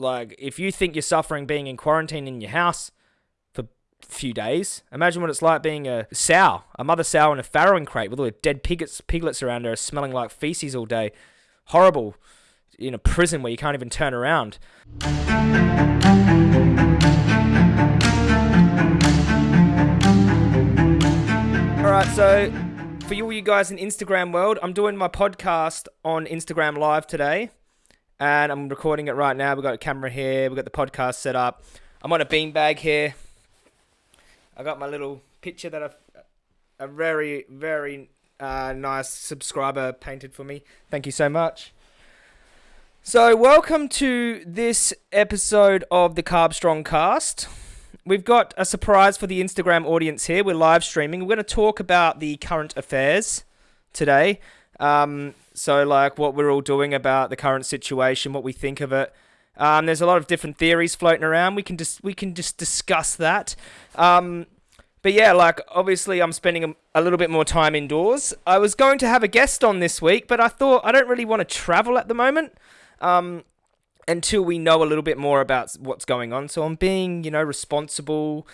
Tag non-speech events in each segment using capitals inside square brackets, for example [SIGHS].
Like, if you think you're suffering being in quarantine in your house for a few days, imagine what it's like being a sow, a mother sow in a farrowing crate with all the dead piglets, piglets around her smelling like feces all day. Horrible. In a prison where you can't even turn around. Alright, so for you, you guys in Instagram world, I'm doing my podcast on Instagram Live today, and I'm recording it right now. We've got a camera here, we've got the podcast set up. I'm on a beanbag here. I got my little picture that I've, a very, very uh, nice subscriber painted for me. Thank you so much. So, welcome to this episode of the Carbstrong Cast. We've got a surprise for the Instagram audience here. We're live streaming. We're going to talk about the current affairs today. Um, so, like what we're all doing about the current situation, what we think of it. Um, there's a lot of different theories floating around. We can just we can just discuss that. Um, but yeah, like obviously, I'm spending a, a little bit more time indoors. I was going to have a guest on this week, but I thought I don't really want to travel at the moment. Um, until we know a little bit more about what's going on. So I'm being, you know, responsible.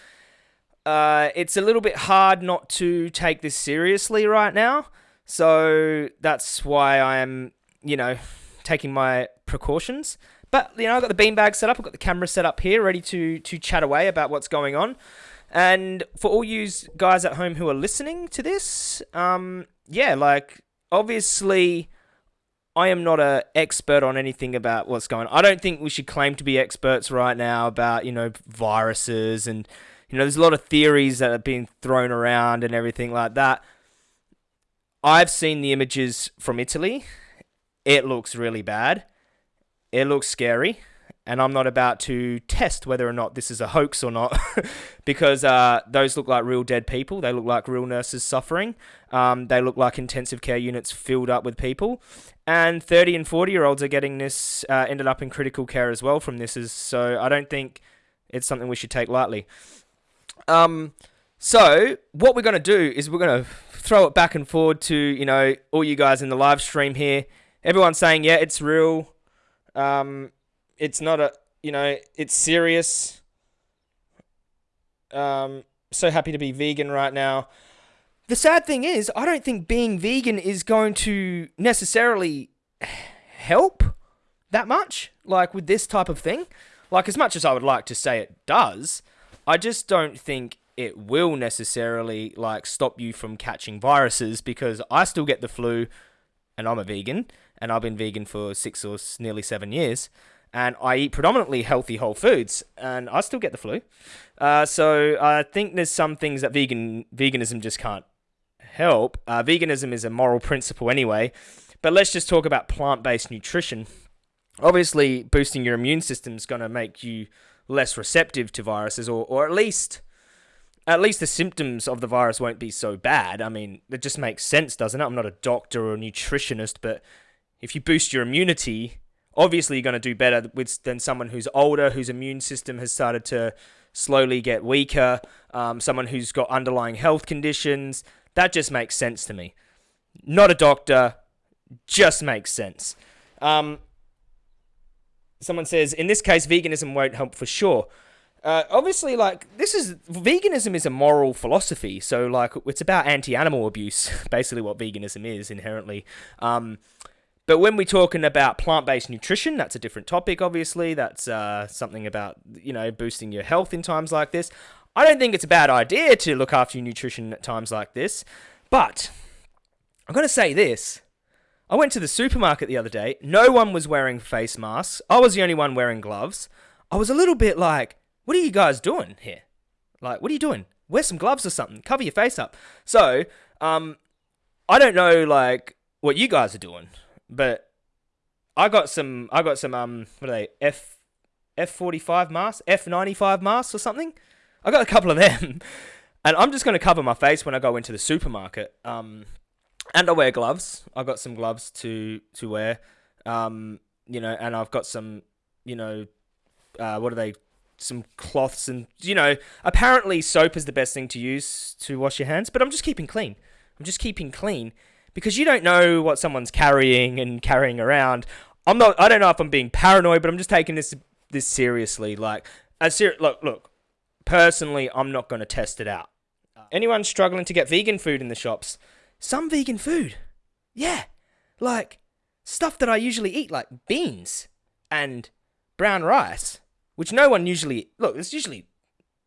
Uh, it's a little bit hard not to take this seriously right now. So that's why I'm, you know, taking my precautions. But you know, I've got the beanbag set up. I've got the camera set up here, ready to to chat away about what's going on. And for all you guys at home who are listening to this, um, yeah, like obviously I am not an expert on anything about what's going on. I don't think we should claim to be experts right now about, you know, viruses and, you know, there's a lot of theories that are being thrown around and everything like that. I've seen the images from Italy. It looks really bad. It looks scary. And I'm not about to test whether or not this is a hoax or not [LAUGHS] because uh, those look like real dead people. They look like real nurses suffering. Um, they look like intensive care units filled up with people and 30 and 40 year olds are getting this uh, ended up in critical care as well from this is so i don't think it's something we should take lightly um so what we're going to do is we're going to throw it back and forward to you know all you guys in the live stream here. Everyone's saying yeah it's real. Um it's not a you know it's serious. Um so happy to be vegan right now. The sad thing is, I don't think being vegan is going to necessarily help that much, like with this type of thing. Like, as much as I would like to say it does, I just don't think it will necessarily like stop you from catching viruses because I still get the flu and I'm a vegan and I've been vegan for six or nearly seven years and I eat predominantly healthy whole foods and I still get the flu. Uh, so I think there's some things that vegan veganism just can't help. Uh, veganism is a moral principle anyway, but let's just talk about plant based nutrition. Obviously, boosting your immune system is going to make you less receptive to viruses, or, or at least. At least the symptoms of the virus won't be so bad. I mean, it just makes sense, doesn't it? I'm not a doctor or a nutritionist, but if you boost your immunity, obviously you're going to do better with than someone who's older, whose immune system has started to slowly get weaker, um, someone who's got underlying health conditions, that just makes sense to me. Not a doctor, just makes sense. Um, someone says, in this case, veganism won't help for sure. Uh, obviously, like this is veganism is a moral philosophy, so like it's about anti-animal abuse, [LAUGHS] basically what veganism is inherently. Um, but when we're talking about plant-based nutrition, that's a different topic. Obviously, that's uh, something about you know boosting your health in times like this. I don't think it's a bad idea to look after your nutrition at times like this, but I'm going to say this. I went to the supermarket the other day. No one was wearing face masks. I was the only one wearing gloves. I was a little bit like, what are you guys doing here? Like, what are you doing? Wear some gloves or something. Cover your face up. So, um, I don't know like what you guys are doing, but I got some. I got some. Um, what are they? F F forty five masks, F ninety five masks or something. I got a couple of them, [LAUGHS] and I'm just going to cover my face when I go into the supermarket. Um, and I wear gloves. I got some gloves to to wear. Um, you know, and I've got some, you know, uh, what are they? Some cloths and you know, apparently soap is the best thing to use to wash your hands. But I'm just keeping clean. I'm just keeping clean because you don't know what someone's carrying and carrying around. I'm not. I don't know if I'm being paranoid, but I'm just taking this this seriously. Like, as ser- look, look. Personally, I'm not going to test it out. Anyone struggling to get vegan food in the shops, some vegan food, yeah, like stuff that I usually eat, like beans and brown rice, which no one usually look. It's usually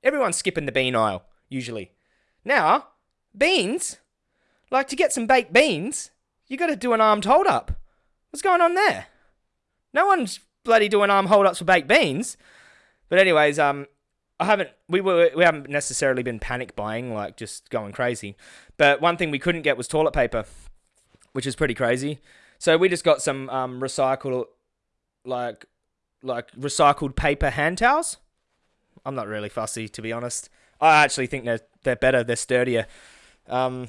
everyone's skipping the bean aisle usually. Now, beans, like to get some baked beans, you got to do an armed hold up. What's going on there? No one's bloody doing arm hold ups for baked beans. But anyways, um, I haven't we were we haven't necessarily been panic buying like just going crazy. But one thing we couldn't get was toilet paper, which is pretty crazy. So we just got some um recycled like like recycled paper hand towels. I'm not really fussy to be honest. I actually think they're they're better, they're sturdier. Um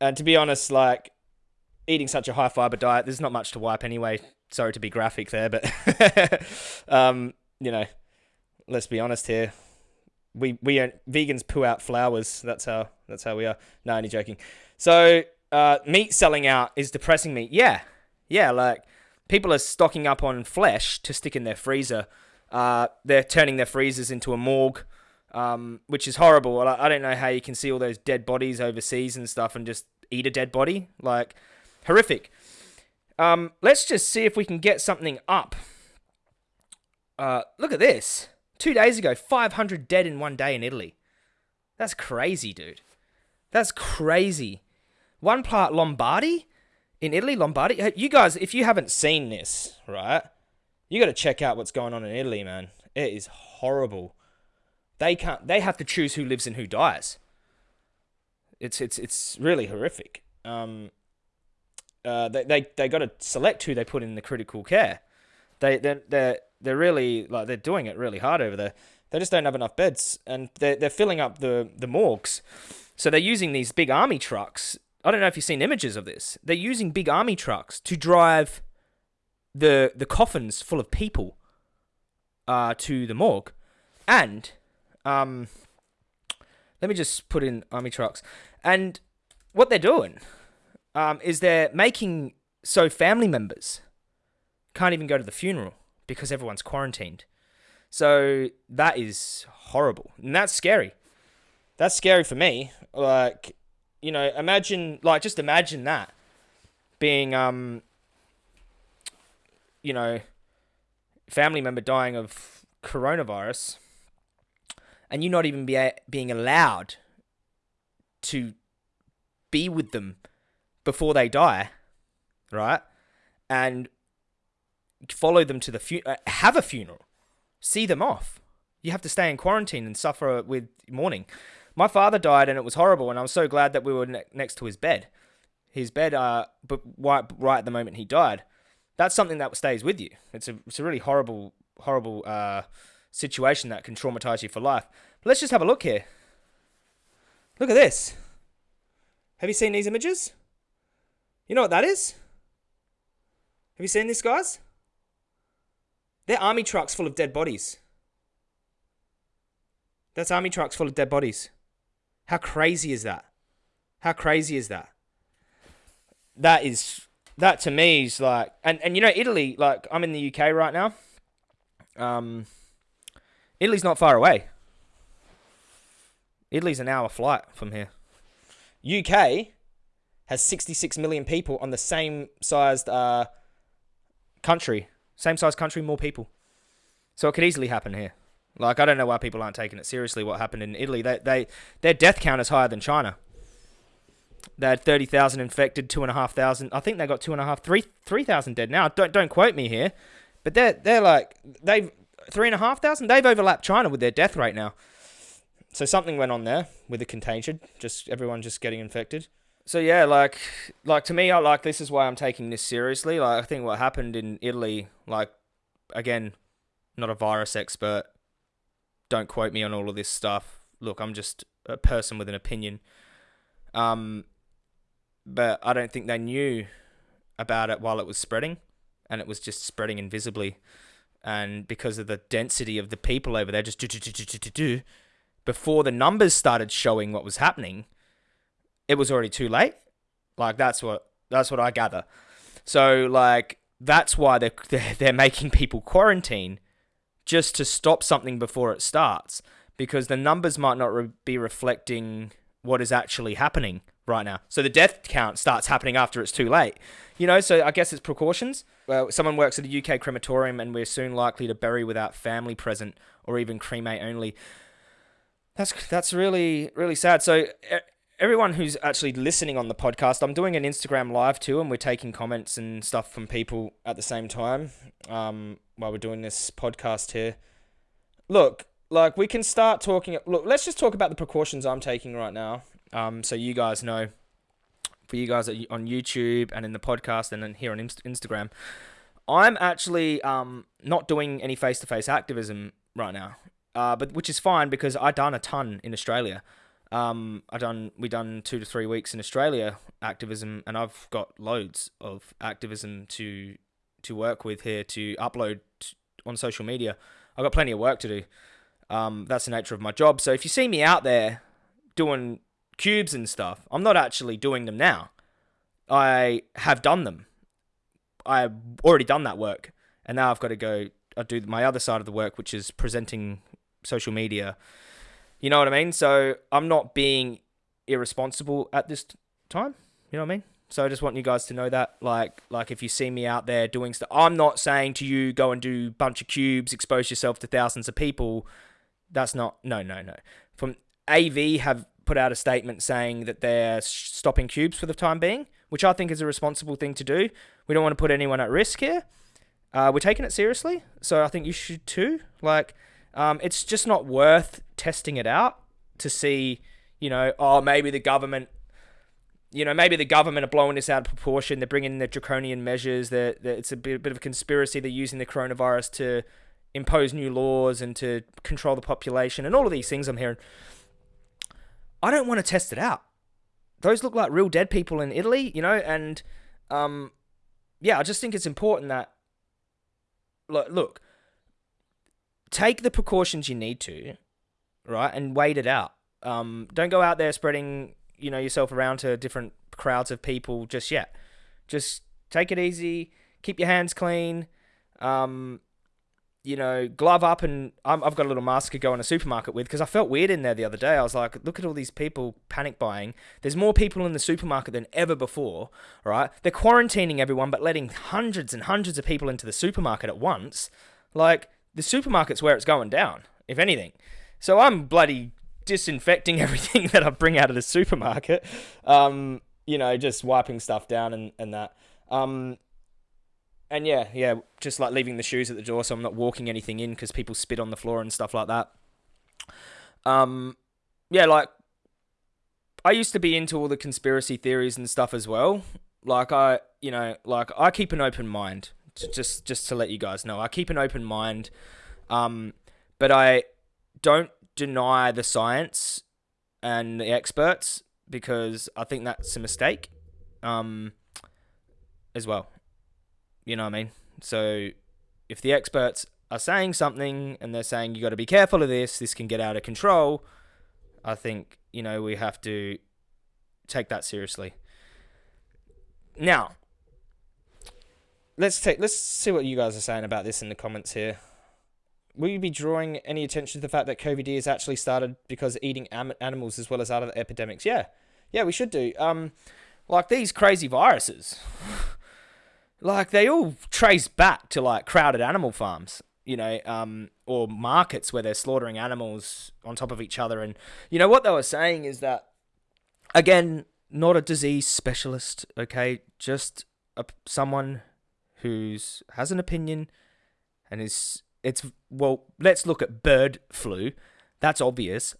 and to be honest, like eating such a high fiber diet, there's not much to wipe anyway. Sorry to be graphic there, but [LAUGHS] um, you know, let's be honest here. We we vegans poo out flowers. That's how that's how we are. No, only joking. So uh, meat selling out is depressing me. Yeah, yeah. Like people are stocking up on flesh to stick in their freezer. Uh, they're turning their freezers into a morgue, um, which is horrible. I, I don't know how you can see all those dead bodies overseas and stuff and just eat a dead body. Like horrific. Um, let's just see if we can get something up. Uh, look at this. Two days ago, 500 dead in one day in Italy. That's crazy, dude. That's crazy. One part Lombardy in Italy, Lombardy. You guys, if you haven't seen this, right, you got to check out what's going on in Italy, man. It is horrible. They can't. They have to choose who lives and who dies. It's it's it's really horrific. Um, uh, they they they got to select who they put in the critical care. They they they're they're really like they're doing it really hard over there. They just don't have enough beds, and they're they're filling up the the morgues. So they're using these big army trucks. I don't know if you've seen images of this. They're using big army trucks to drive the the coffins full of people uh, to the morgue, and um, let me just put in army trucks. And what they're doing um, is they're making so family members can't even go to the funeral because everyone's quarantined. So that is horrible. And that's scary. That's scary for me. Like, you know, imagine like just imagine that being um you know, family member dying of coronavirus and you not even be a- being allowed to be with them before they die, right? And follow them to the fu- uh, have a funeral, see them off. You have to stay in quarantine and suffer with mourning. My father died, and it was horrible. And I was so glad that we were ne- next to his bed. His bed, uh, but right, right at the moment he died. That's something that stays with you. It's a, it's a really horrible, horrible uh, situation that can traumatize you for life. But let's just have a look here. Look at this. Have you seen these images? You know what that is? Have you seen this, guys? They're army trucks full of dead bodies. That's army trucks full of dead bodies. How crazy is that? How crazy is that? That is that to me is like and, and you know Italy, like I'm in the UK right now. Um Italy's not far away. Italy's an hour flight from here. UK has 66 million people on the same sized uh, country. Same sized country, more people. So it could easily happen here. Like I don't know why people aren't taking it seriously. What happened in Italy? They they their death count is higher than China. They had thirty thousand infected, two and a half thousand. I think they got two and a half, three three thousand dead now. Don't don't quote me here, but they're they're like they've three and a half thousand. They've overlapped China with their death rate now. So something went on there with the contagion. Just everyone just getting infected so yeah, like like to me, I like this is why I'm taking this seriously. Like I think what happened in Italy, like again, not a virus expert. Don't quote me on all of this stuff. Look, I'm just a person with an opinion. Um, but I don't think they knew about it while it was spreading, and it was just spreading invisibly. And because of the density of the people over there, just do do do do do do, before the numbers started showing what was happening it was already too late. Like that's what that's what I gather. So like that's why they're [LAUGHS] they're, they're making people quarantine just to stop something before it starts because the numbers might not re- be reflecting what is actually happening right now. So the death count starts happening after it's too late. You know, so I guess it's precautions. Well, someone works at a UK crematorium and we're soon likely to bury without family present or even cremate only. That's that's really really sad. So eh, everyone who's actually listening on the podcast, I'm doing an Instagram live too, and we're taking comments and stuff from people at the same time um, while we're doing this podcast here. Look, like we can start talking. Look, let's just talk about the precautions I'm taking right now, um, so you guys know. For you guys on YouTube and in the podcast and then here on Instagram, I'm actually um, not doing any face-to-face activism right now, uh, but which is fine because I done a ton in Australia. Um, I done we done two to three weeks in Australia activism, and I've got loads of activism to to work with here to upload on social media. I've got plenty of work to do. Um, that's the nature of my job. So if you see me out there doing cubes and stuff, I'm not actually doing them now. I have done them. I've already done that work, and now I've got to go. I do my other side of the work, which is presenting social media you know what I mean? So I'm not being irresponsible at this time. You know what I mean? So I just want you guys to know that, like, like if you see me out there doing stuff, I'm not saying to you go and do bunch of cubes, expose yourself to thousands of people. That's not no, no, no. From AV have put out a statement saying that they're stopping cubes for the time being, which I think is a responsible thing to do. We don't want to put anyone at risk here. Uh, we're taking it seriously, so I think you should too. Like, um, it's just not worth testing it out to see, you know, oh, maybe the government, you know, maybe the government are blowing this out of proportion. They're bringing in the draconian measures. That it's a bit, bit of a conspiracy. They're using the coronavirus to impose new laws and to control the population and all of these things I'm hearing. I don't want to test it out. Those look like real dead people in Italy, you know, and um, yeah, I just think it's important that look, look take the precautions you need to, right, and wait it out. Um, don't go out there spreading you know yourself around to different crowds of people just yet. Just take it easy. Keep your hands clean. Um, you know, glove up, and i have got a little mask to go in a supermarket with because I felt weird in there the other day. I was like, look at all these people panic buying. There's more people in the supermarket than ever before, right? They're quarantining everyone, but letting hundreds and hundreds of people into the supermarket at once. Like, the supermarket's where it's going down, if anything. So I'm bloody disinfecting [LAUGHS] everything that I bring out of the supermarket. Um, you know, just wiping stuff down and, and that. Um, and yeah, yeah, just like leaving the shoes at the door so I'm not walking anything in because people spit on the floor and stuff like that. Um, yeah, like I used to be into all the conspiracy theories and stuff as well. Like I, you know, like I keep an open mind just just to let you guys know, I keep an open mind, um, but I don't deny the science and the experts because I think that's a mistake, um, as well. You know what I mean? So if the experts are saying something and they're saying you got to be careful of this, this can get out of control. I think you know we have to take that seriously. Now, let's take let's see what you guys are saying about this in the comments here. Will you be drawing any attention to the fact that COVID has actually started because eating animals as well as other epidemics? Yeah, yeah, we should do. Um, like these crazy viruses, [LAUGHS] like they all trace back to like crowded animal farms, you know, um, or markets where they're slaughtering animals on top of each other. And you know what they were saying is that, again, not a disease specialist, okay, just a, someone who's has an opinion and is it's well let's look at bird flu. That's obvious.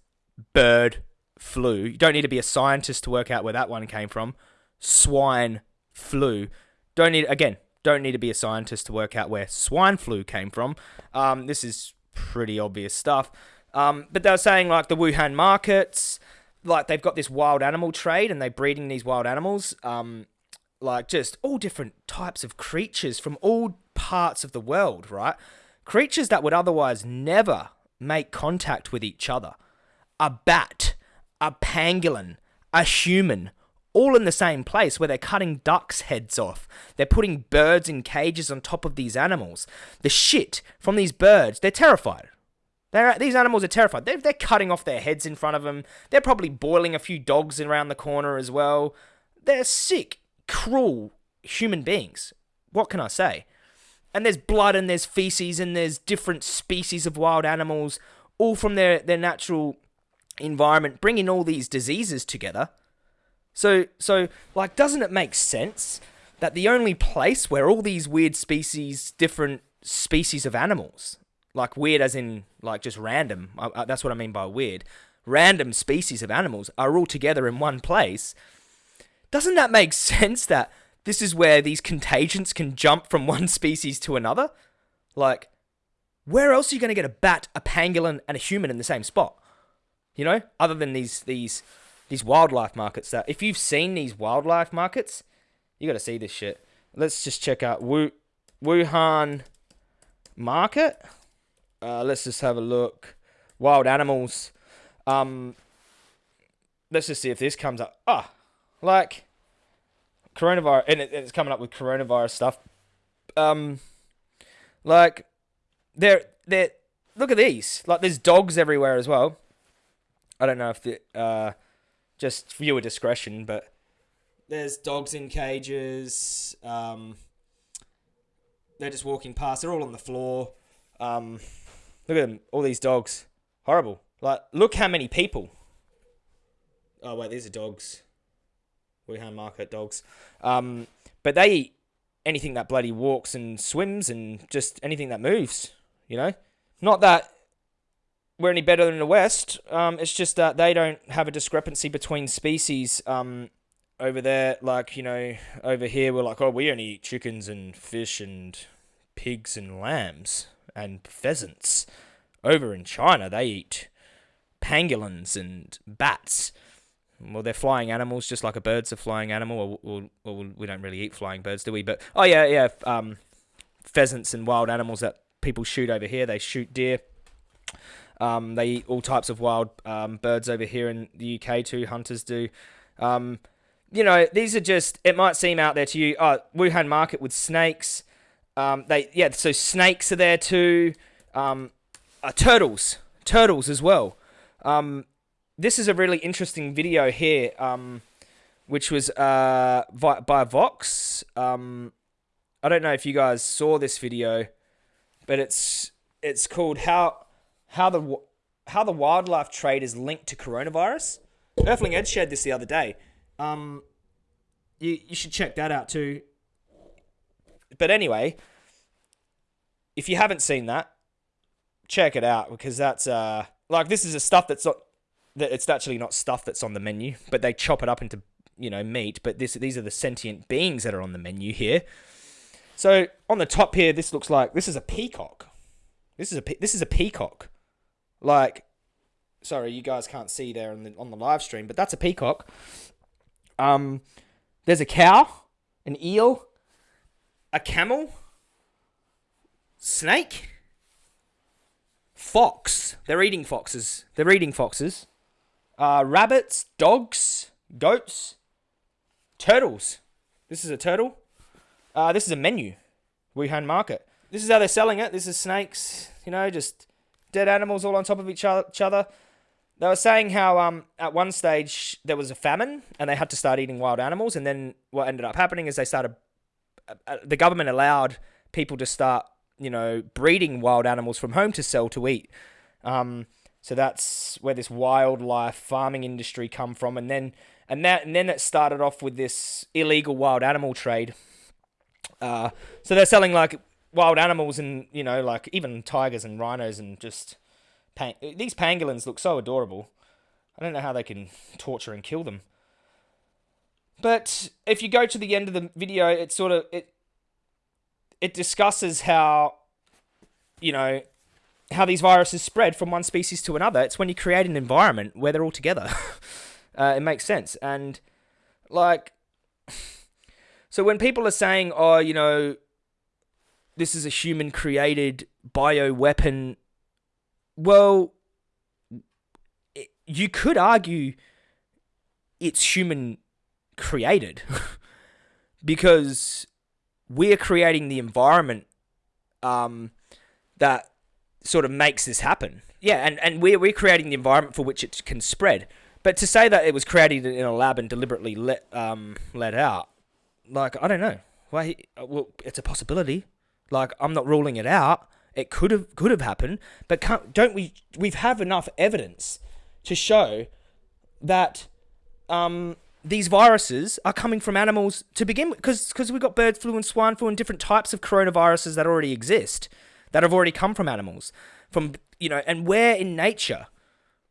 Bird flu. You don't need to be a scientist to work out where that one came from. Swine flu. Don't need again don't need to be a scientist to work out where swine flu came from. Um, this is pretty obvious stuff. Um, but they were saying like the wuhan markets like they've got this wild animal trade and they're breeding these wild animals. Um, like just all different types of creatures from all parts of the world, right? Creatures that would otherwise never make contact with each other. A bat, a pangolin, a human, all in the same place where they're cutting ducks' heads off. They're putting birds in cages on top of these animals. The shit from these birds, they're terrified. They're, these animals are terrified. They're, they're cutting off their heads in front of them. They're probably boiling a few dogs around the corner as well. They're sick, cruel human beings. What can I say? And there's blood and there's feces and there's different species of wild animals, all from their, their natural environment, bringing all these diseases together so, so like, doesn't it make sense that the only place where all these weird species, different species of animals, like weird as in like just random, uh, that's what I mean by weird, random species of animals are all together in one place, doesn't that make [LAUGHS] sense that this is where these contagions can jump from [LAUGHS] one species to another? Like, where else are you going to get a bat, a pangolin, and a human in the same spot? You know, other than these these these wildlife markets that if you've seen these wildlife markets, you got to see this shit. Let's just check out Wu Wuhan market. Uh, let's just have a look. Wild animals. Um, let's just see if this comes up. Ah, oh, like coronavirus, and it, it's coming up with coronavirus stuff. Um, like they're they're look at these. Like there's dogs everywhere as well. I don't know if the uh just viewer discretion, but there's dogs in cages. Um, they're just walking past. They're all on the floor. Um, look at them, all these dogs. Horrible. Like, look how many people. Oh wait, these are dogs. Wuhan market dogs. Um, but they eat anything that bloody walks and swims and just anything that moves. You know, not that we're any better than the West. Um, it's just that they don't have a discrepancy between species. Um, over there, like you know, over here we're like, oh, we only eat chickens and fish and pigs and lambs and pheasants. Over in China, they eat pangolins and bats. Well, they're flying animals, just like a bird's a flying animal. Or, or, we don't really eat flying birds, do we? But oh yeah, yeah. Um, pheasants and wild animals that people shoot over here. They shoot deer. Um, they eat all types of wild um, birds over here in the UK too. Hunters do. Um, you know, these are just. It might seem out there to you. Oh, Wuhan market with snakes. Um, they yeah. So snakes are there too. Um, uh, turtles, turtles as well. Um, this is a really interesting video here, um, which was uh, by, Vox. Um, I don't know if you guys saw this video, but it's it's called how how the how the wildlife trade is linked to coronavirus. Earthling Ed shared this the other day. Um, you you should check that out too. But anyway, if you haven't seen that, check it out because that's uh like this is a stuff that's not that it's actually not stuff that's on the menu, but they chop it up into you know meat. But this these are the sentient beings that are on the menu here. So on the top here, this looks like this is a peacock. This is a this is a peacock. Like, sorry, you guys can't see there on the on the live stream, but that's a peacock. Um, there's a cow, an eel, a camel, snake, fox. They're eating foxes. They're eating foxes. Uh, rabbits, dogs, goats, turtles. This is a turtle. Uh, this is a menu. Wuhan Market. This is how they're selling it. This is snakes. You know, just dead animals all on top of each other. They were saying how um, at one stage there was a famine and they had to start eating wild animals. And then what ended up happening is they started, uh, uh, the government allowed people to start, you know, breeding wild animals from home to sell to eat. Um, so that's where this wildlife farming industry come from. And then and that and then it started off with this illegal wild animal trade. Uh, so they're selling like wild animals and you know like even tigers and rhinos and just pang- these pangolins look so adorable. I don't know how they can torture and kill them. But if you go to the end of the video, it sort of it it discusses how you know how these viruses spread from one species to another. It's when you create an environment where they're all together. [LAUGHS] uh, it makes sense. And like [SIGHS] so when people are saying, "Oh, you know, this is a human created bio weapon. Well, you could argue it's human created [LAUGHS] because we're creating the environment um, that sort of makes this happen. Yeah, and, and we're, we're creating the environment for which it can spread. But to say that it was created in a lab and deliberately let um, let out, like I don't know. Why? Well, it's a possibility. Like I'm not ruling it out. It could have could have happened, but don't we? We have enough evidence to show that um, these viruses are coming from animals to begin with, because because we've got bird flu and swine flu and different types of coronaviruses that already exist, that have already come from animals, from you know, and where in nature,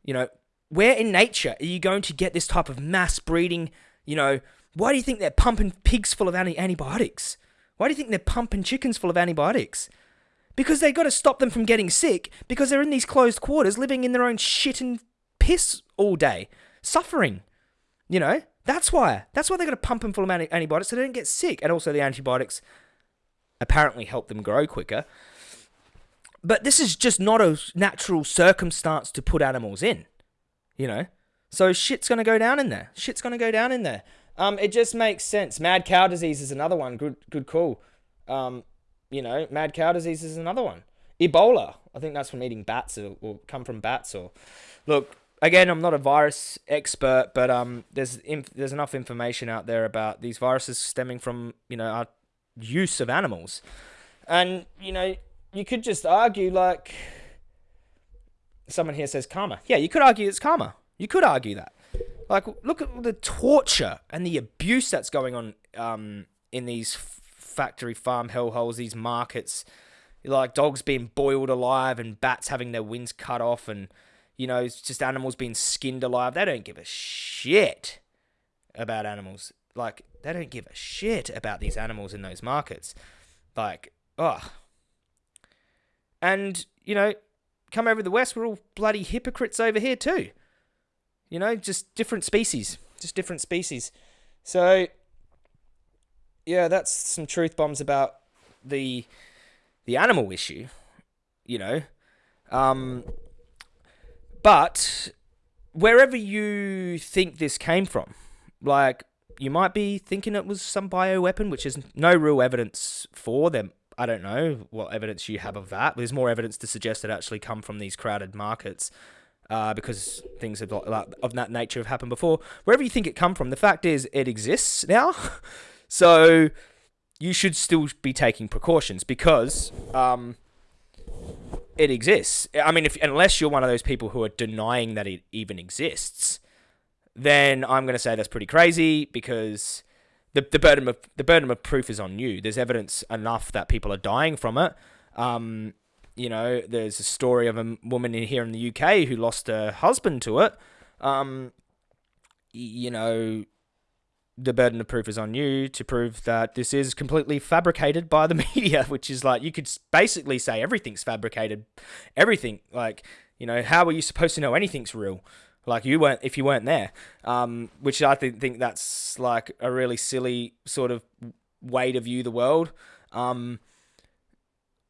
you know, where in nature are you going to get this type of mass breeding? You know, why do you think they're pumping pigs full of anti- antibiotics? Why do you think they're pumping chickens full of antibiotics? Because they've got to stop them from getting sick because they're in these closed quarters living in their own shit and piss all day, suffering. You know, that's why. That's why they got to pump them full of antibiotics so they don't get sick. And also, the antibiotics apparently help them grow quicker. But this is just not a natural circumstance to put animals in you know. So shit's gonna go down in there. Shit's gonna go down in there. Um, it just makes sense. Mad cow disease is another one. Good, good call. Um, you know, mad cow disease is another one. Ebola, I think that's from eating bats or, or come from bats. Or look, again, I'm not a virus expert, but um, there's inf- there's enough information out there about these viruses stemming from you know our use of animals, and you know you could just argue like someone here says karma. Yeah, you could argue it's karma. You could argue that. Like, look at the torture and the abuse that's going on um, in these factory farm hellholes, these markets. Like dogs being boiled alive and bats having their wings cut off, and you know, it's just animals being skinned alive. They don't give a shit about animals. Like, they don't give a shit about these animals in those markets. Like, oh. And, you know, come over the west, we're all bloody hypocrites over here too. You know, just different species, just different species. So, yeah, that's some truth bombs about the the animal issue. You know, um, but wherever you think this came from, like you might be thinking it was some bioweapon, which is no real evidence for them I don't know what evidence you have of that. There's more evidence to suggest it actually come from these crowded markets. Uh, because things of, of that nature have happened before. Wherever you think it come from, the fact is it exists now. [LAUGHS] so you should still be taking precautions because um, it exists. I mean, if unless you're one of those people who are denying that it even exists, then I'm going to say that's pretty crazy because the, the burden of the burden of proof is on you. There's evidence enough that people are dying from it. Um, you know, there's a story of a woman in here in the UK who lost her husband to it. Um, you know, the burden of proof is on you to prove that this is completely fabricated by the [LAUGHS] media, which is like you could basically say everything's fabricated. Everything, like, you know, how are you supposed to know anything's real? Like you weren't if you weren't there, um, which I think think that's like a really silly sort of way to view the world. Um,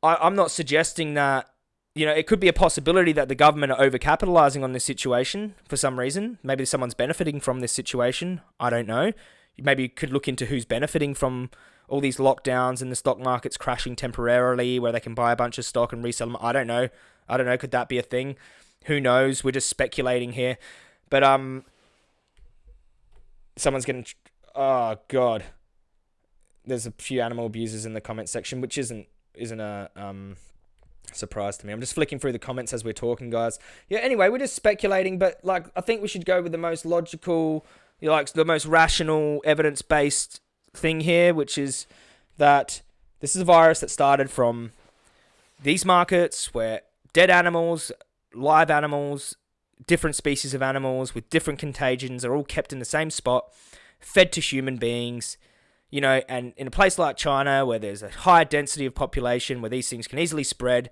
I, I'm not suggesting that you know, it could be a possibility that the government are overcapitalizing on this situation for some reason. Maybe someone's benefiting from this situation. I don't know. Maybe you could look into who's benefiting from all these lockdowns and the stock market's crashing temporarily where they can buy a bunch of stock and resell them. I don't know. I don't know. Could that be a thing? Who knows? We're just speculating here. But um, someone's getting. Oh God. There's a few animal abusers in the comment section, which isn't isn't a um surprise to me. I'm just flicking through the comments as we're talking, guys. Yeah. Anyway, we're just speculating, but like I think we should go with the most logical, like the most rational, evidence based thing here, which is that this is a virus that started from these markets where dead animals live animals, different species of animals with different contagions are all kept in the same spot, fed to human beings. You know, and in a place like China where there's a high density of population where these things can easily spread,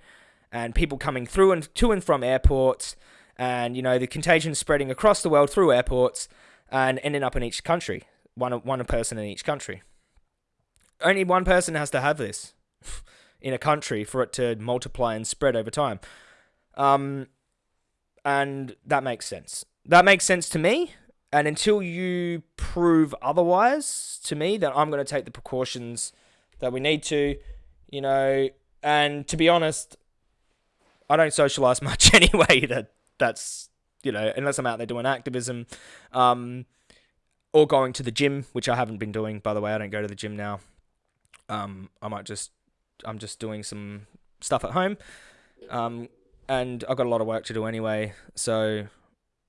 and people coming through and to and from airports, and you know the contagion spreading across the world through airports and ending up in each country, one one person in each country. Only one person has to have this [LAUGHS] in a country for it to multiply and spread over time. Um, and that makes sense. That makes sense to me. and until you prove otherwise to me, then I'm going to take the precautions that we need to, you know. And to be honest, I don't socialize [LAUGHS] much anyway. That that's you know, unless I'm out there doing activism, um, or going to the gym, which I haven't been doing. By the way, I don't go to the gym now. Um, I might just, I'm just doing some stuff at home, um, and I've got a lot of work to do anyway. So,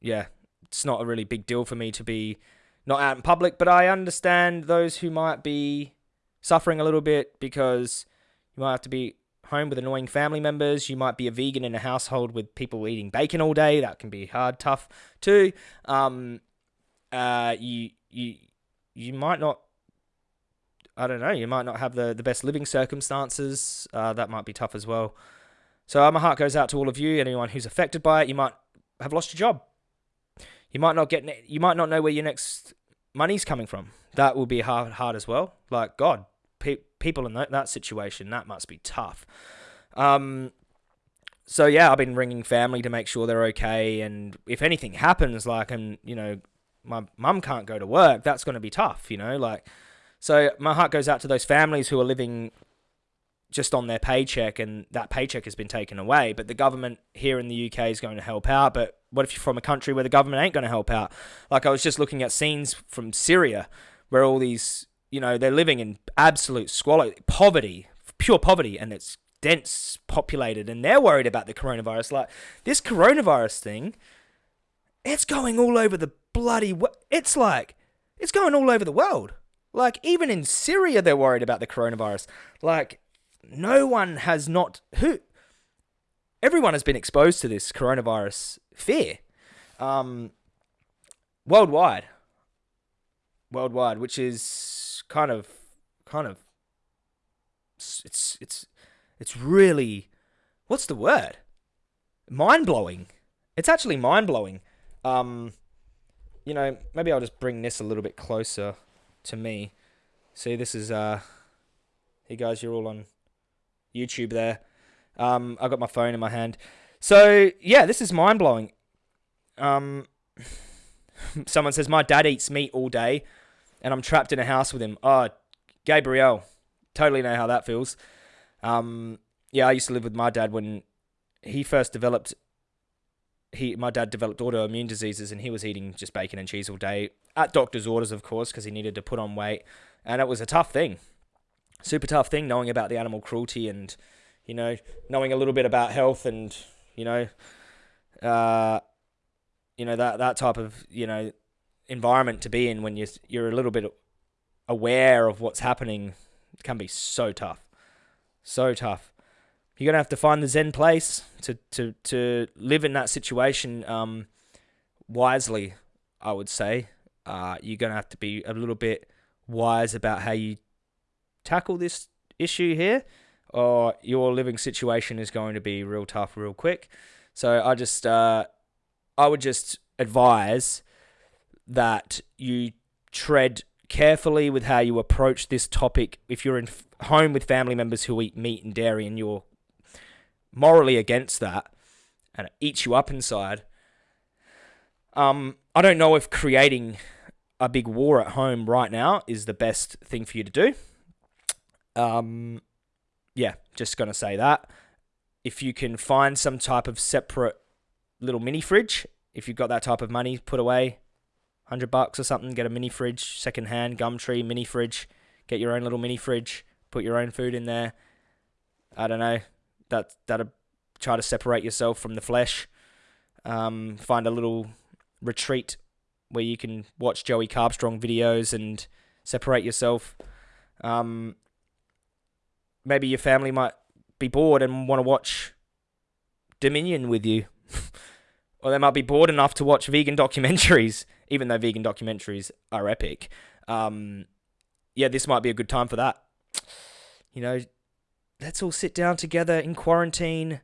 yeah, it's not a really big deal for me to be not out in public. But I understand those who might be suffering a little bit because you might have to be home with annoying family members. You might be a vegan in a household with people eating bacon all day. That can be hard, tough too. Um, uh, you you you might not. I don't know. You might not have the, the best living circumstances. Uh, that might be tough as well. So my heart goes out to all of you. Anyone who's affected by it, you might have lost your job. You might not get. You might not know where your next money's coming from. That will be hard hard as well. Like God, pe- people in that, that situation, that must be tough. Um, so yeah, I've been ringing family to make sure they're okay, and if anything happens, like, and you know, my mum can't go to work, that's going to be tough, you know, like. So my heart goes out to those families who are living just on their paycheck, and that paycheck has been taken away. But the government here in the UK is going to help out. But what if you're from a country where the government ain't going to help out? Like I was just looking at scenes from Syria, where all these you know, they're living in absolute squalor, poverty, pure poverty, and it's dense populated, and they're worried about the coronavirus. Like this coronavirus thing, it's going all over the bloody. It's like it's going all over the world. Like even in Syria, they're worried about the coronavirus. Like no one has not who. Everyone has been exposed to this coronavirus fear, um, worldwide. Worldwide, which is kind of kind of it's it's it's really what's the word? Mind blowing. It's actually mind blowing. Um, you know, maybe I'll just bring this a little bit closer to me. See, this is uh, hey guys, you're all on YouTube there. Um, I got my phone in my hand. So yeah, this is mind blowing. Um, [SIGHS] someone says my dad eats meat all day and I'm trapped in a house with him. Oh, Gabriel, totally know how that feels. Um, yeah, I used to live with my dad when he first developed. He, my dad developed autoimmune diseases, and he was eating just bacon and cheese all day at doctor's orders, of course, because he needed to put on weight, and it was a tough thing, super tough thing, knowing about the animal cruelty and, you know, knowing a little bit about health and, you know, uh, you know that that type of you know environment to be in when you're you're a little bit aware of what's happening can be so tough, so tough. You're gonna have to find the zen place to to to live in that situation um, wisely. I would say uh, you're gonna have to be a little bit wise about how you tackle this issue here, or your living situation is going to be real tough real quick. So I just uh, I would just advise that you tread carefully with how you approach this topic. If you're in home with family members who eat meat and dairy and you're morally against that and it eats you up inside, um, I don't know if creating a big war at home right now is the best thing for you to do. Um, yeah, just going to say that. If you can find some type of separate little mini fridge, if you've got that type of money put away, hundred bucks or something. Get a mini fridge, second hand Gumtree mini fridge. Get your own little mini fridge. Put your own food in there. I don't know. That that'll try to separate yourself from the flesh. Um, find a little retreat where you can watch Joey Carbstrong videos and separate yourself. Um, maybe your family might be bored and want to watch Dominion with you. [LAUGHS] or they might be bored enough to watch vegan documentaries [LAUGHS] even though vegan documentaries are epic. Um, yeah, this might be a good time for that. You know, let's all sit down together in quarantine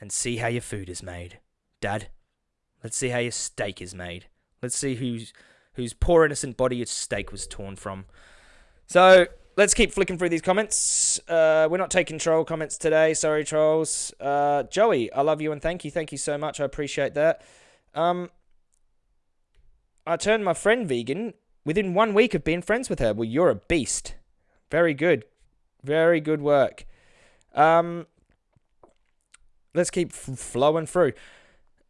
and see how your food is made. Dad, let's see how your steak is made. Let's see whose whose poor innocent body your steak was torn from. So let's keep flicking through these comments. Uh, we're not taking troll comments today. Sorry, trolls. Uh, Joey, I love you and thank you. Thank you so much. I appreciate that. Um, I turned my friend vegan within one week of being friends with her. Well, you're a beast. Very good. Very good work. Um, let's keep flowing through.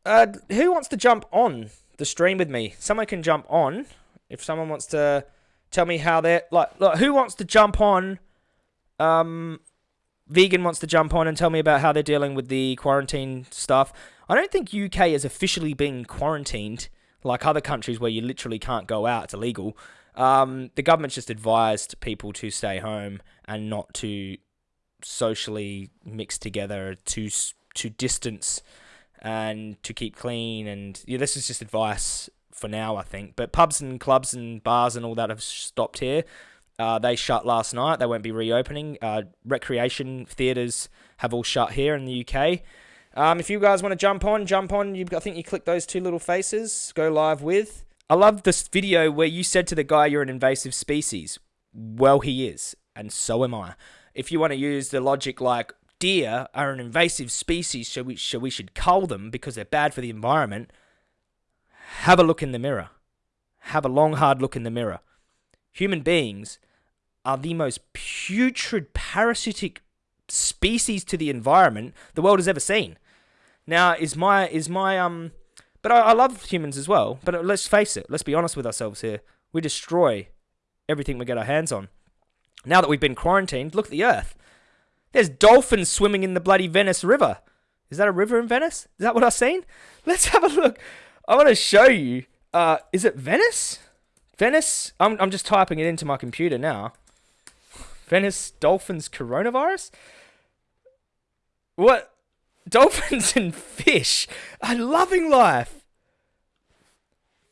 Uh, who wants to jump on the stream with me? Someone can jump on. If someone wants to tell me how they're like, like who wants to jump on? Um, vegan wants to jump on and tell me about how they're dealing with the quarantine stuff. I don't think UK is officially being quarantined like other countries where you literally can't go out; it's illegal. Um, the government's just advised people to stay home and not to socially mix together, to to distance, and to keep clean. And yeah, this is just advice for now, I think. But pubs and clubs and bars and all that have stopped here. Uh, they shut last night. They won't be reopening. Uh, recreation theatres have all shut here in the UK. Um, if you guys want to jump on, jump on. You, I think you click those two little faces. Go live with. I love this video where you said to the guy you're an invasive species. Well, he is, and so am I. If you want to use the logic like deer are an invasive species, so we, so we should cull them because they're bad for the environment, have a look in the mirror. Have a long, hard look in the mirror. Human beings are the most putrid, parasitic species to the environment the world has ever seen. Now, is my is my um, but I, I love humans as well. But let's face it, let's be honest with ourselves here. We destroy everything we get our hands on. Now that we've been quarantined, look at the Earth. There's dolphins swimming in the bloody Venice River. Is that a river in Venice? Is that what I've seen? [LAUGHS] Let's have a look. I want to show you. Uh, is it Venice? Venice? I'm, I'm just typing it into my computer now. Venice dolphins coronavirus? What? Dolphins and fish are loving life.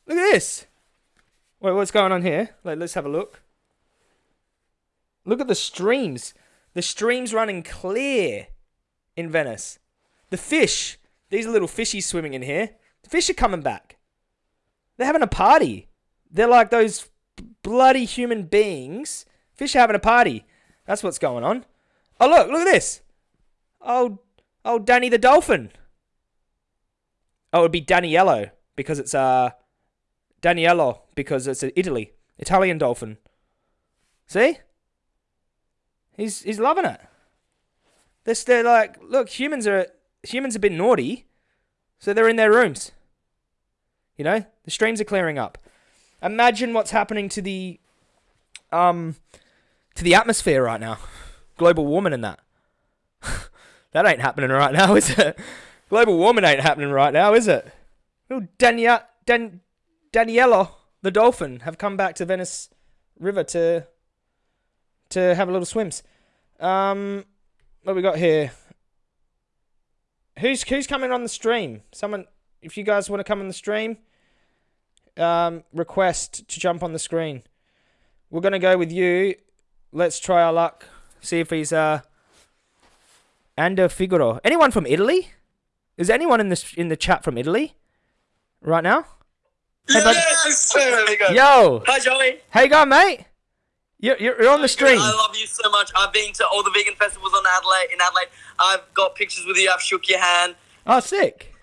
Look at this. Wait, what's going on here? Like, let's have a look. Look at the streams. The streams running clear in Venice. The fish. These are little fishies swimming in here. Fish are coming back. They're having a party. They're like those bloody human beings. Fish are having a party. That's what's going on. Oh, look. Look at this. Oh, oh, Danny the dolphin. Oh, it would be Daniello because it's uh Daniello because it's Italy. Italian dolphin. See? He's he's loving it. They're, they're like, look, humans are humans have been naughty, so they're in their rooms. You know, the streams are clearing up. Imagine what's happening to the um to the atmosphere right now. Global warming and that. [LAUGHS] that ain't happening right now, [LAUGHS] is it? Global warming ain't happening right now, is it? Little Dania Dan Daniela the dolphin have come back to Venice River to to have a little swims. Um, what we got here? Who's who's coming on the stream? Someone, if you guys want to come on the stream, um, request to jump on the screen. We're gonna go with you. Let's try our luck. See if he's uh. Ander Figaro. Anyone from Italy? Is anyone in this in the chat from Italy? Right now? Hey, yes! Yo! Hi, Joey. How you going, mate? You're, you're on the stream. I love you so much. I've been to all the vegan festivals on Adelaide. In Adelaide, I've got pictures with you. I've shook your hand. Oh, sick.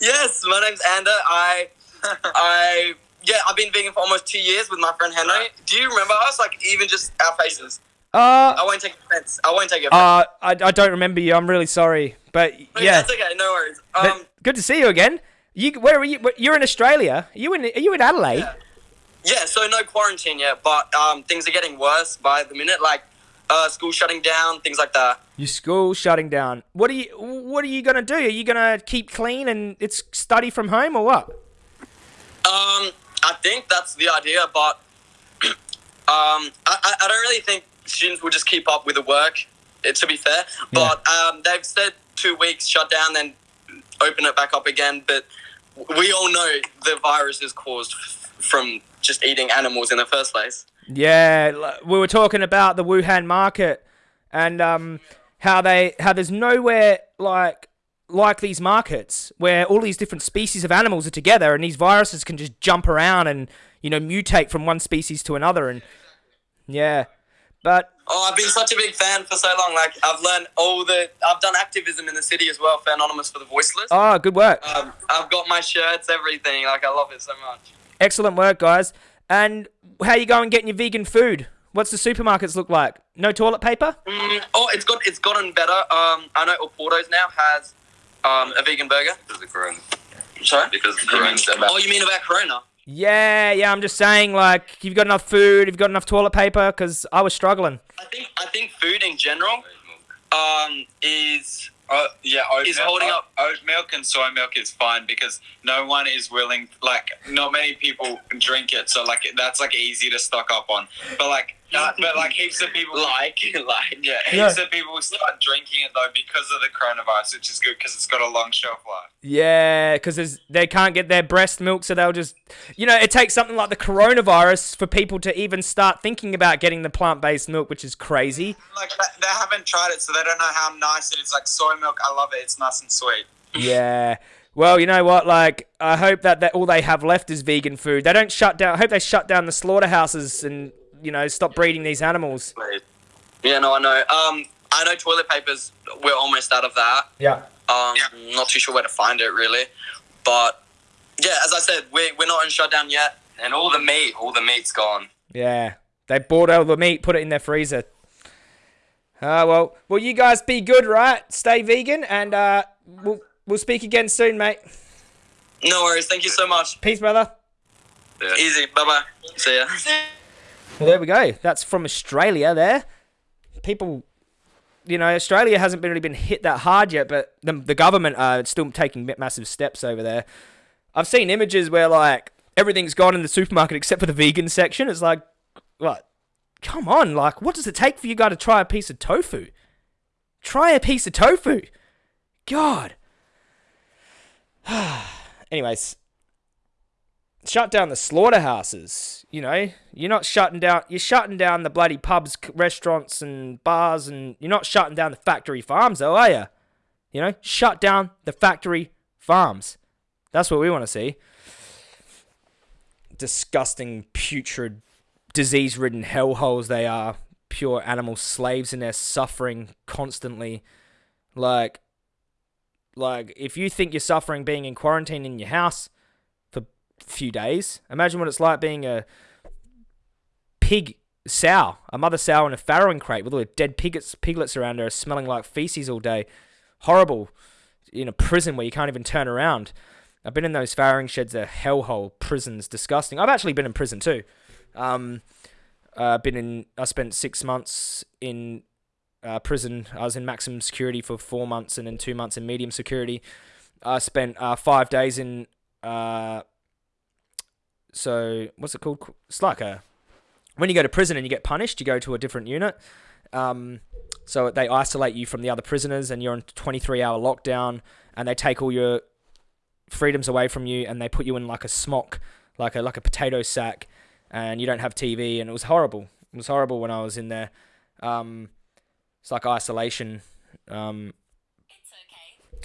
Yes, my name's Ander. I, [LAUGHS] I, yeah, I've been vegan for almost two years with my friend Henry. Do you remember us? Like even just our faces. Uh, I won't take offense. I won't take offense. uh, I, I don't remember you. I'm really sorry, but But yeah, that's okay. No worries. Um, good to see you again. You where are you? You're in Australia. Are you in? Are you in Adelaide? Yeah. Yeah. So no quarantine yet, but um, things are getting worse by the minute. Like, uh, school shutting down, things like that. Your school shutting down. What are you? What are you gonna do? Are you gonna keep clean and it's study from home or what? Um, I think that's the idea, but [CLEARS THROAT] um, I, I I don't really think students will just keep up with the work. eh, To be fair, but um, they've said two weeks shut down, then open it back up again. But we all know the virus is caused from just eating animals in the first place. Yeah, we were talking about the Wuhan market and um, how they how there's nowhere like like these markets where all these different species of animals are together and these viruses can just jump around and you know mutate from one species to another and yeah, but Oh, I've been such a big fan for so long. Like I've learned all the. I've done activism in the city as well for Anonymous for the Voiceless. oh, good work. Um, I've got my shirts, everything. Like I love it so much. Excellent work, guys. And how you going getting your vegan food? What's the supermarkets look like? No toilet paper? Mm, oh, it's got it's gotten better. Um, I know Oporto's now has um, a vegan burger. Because of the corona. Sorry. Because the corona's about. Oh, you mean about Corona? Yeah, yeah. I'm just saying, like, you've got enough food, you've got enough toilet paper, because I was struggling. I think I think food in general um, is Uh, yeah, oat Is milk, holding oat- up- oat milk and soy milk is fine because no one is willing. Like, not many people can drink it, so like that's like easy to stock up on. But like, uh, but like heaps of people [LAUGHS] like like Yeah, heaps of people start drinking it though because of the coronavirus, which is good because it's got a long shelf life. Yeah, because they can't get their breast milk, so they'll just, you know, it takes something like the coronavirus for people to even start thinking about getting the plant-based milk, which is crazy. Like they- they haven't tried it, so they don't know how nice it is. Like soy milk, I love it. It's nice and sweet. Yeah. Well, you know what? Like, I hope that, that all they have left is vegan food. They don't shut down. I hope they shut down the slaughterhouses and you know stop breeding these animals. yeah, no, I know. Um, I know toilet papers. We're almost out of that. Yeah. Um, not too sure where to find it really, but yeah, as I said, we we're not in shutdown yet. And all the meat, all the meat's gone. Yeah. They bought all the meat, put it in their freezer. Ah, well, well, you guys be good, right? Stay vegan, and uh, we'll we'll speak again soon, mate. No worries. Thank you so much. Peace, brother. Yeah. Easy. Bye bye. See ya. Well, there we go. That's from Australia. There, people, you know, Australia hasn't really been hit that hard yet, but the the government are still taking massive steps over there. I've seen images where like everything's gone in the supermarket [LAUGHS] except for the vegan section. It's like, what? Come on, like, what does it take for you guys to try a piece of tofu? Try a piece of tofu. God. [SIGHS] Anyways, shut down the slaughterhouses. You know, you're not shutting down. You're shutting down the bloody pubs, restaurants, and bars, and you're not shutting down the factory farms, though, are you? You know, shut down the factory farms. That's what we want to see. Disgusting, putrid, disease-ridden hellholes they are. Pure animal slaves, and they're suffering constantly. Like, like if you think you're suffering being in quarantine in your house few days, imagine what it's like being a pig sow, a mother sow in a farrowing crate with all the dead piglets, piglets around her, smelling like feces all day. Horrible. In a prison where you can't even turn around. I've been in those farrowing sheds. They're hellhole prisons. Disgusting. I've actually been in prison too. Um, uh, been in. I spent six months in uh, prison. I was in maximum security for four months and then two months in medium security. I spent uh, five days in. Uh, so what's it called? It's like a when you go to prison and you get punished, you go to a different unit. Um, so they isolate you from the other prisoners, and you're on 23 hour lockdown, and they take all your freedoms away from you, and they put you in like a smock, like a like a potato sack, and you don't have TV, and it was horrible. It was horrible when I was in there. Um, it's like isolation. Um,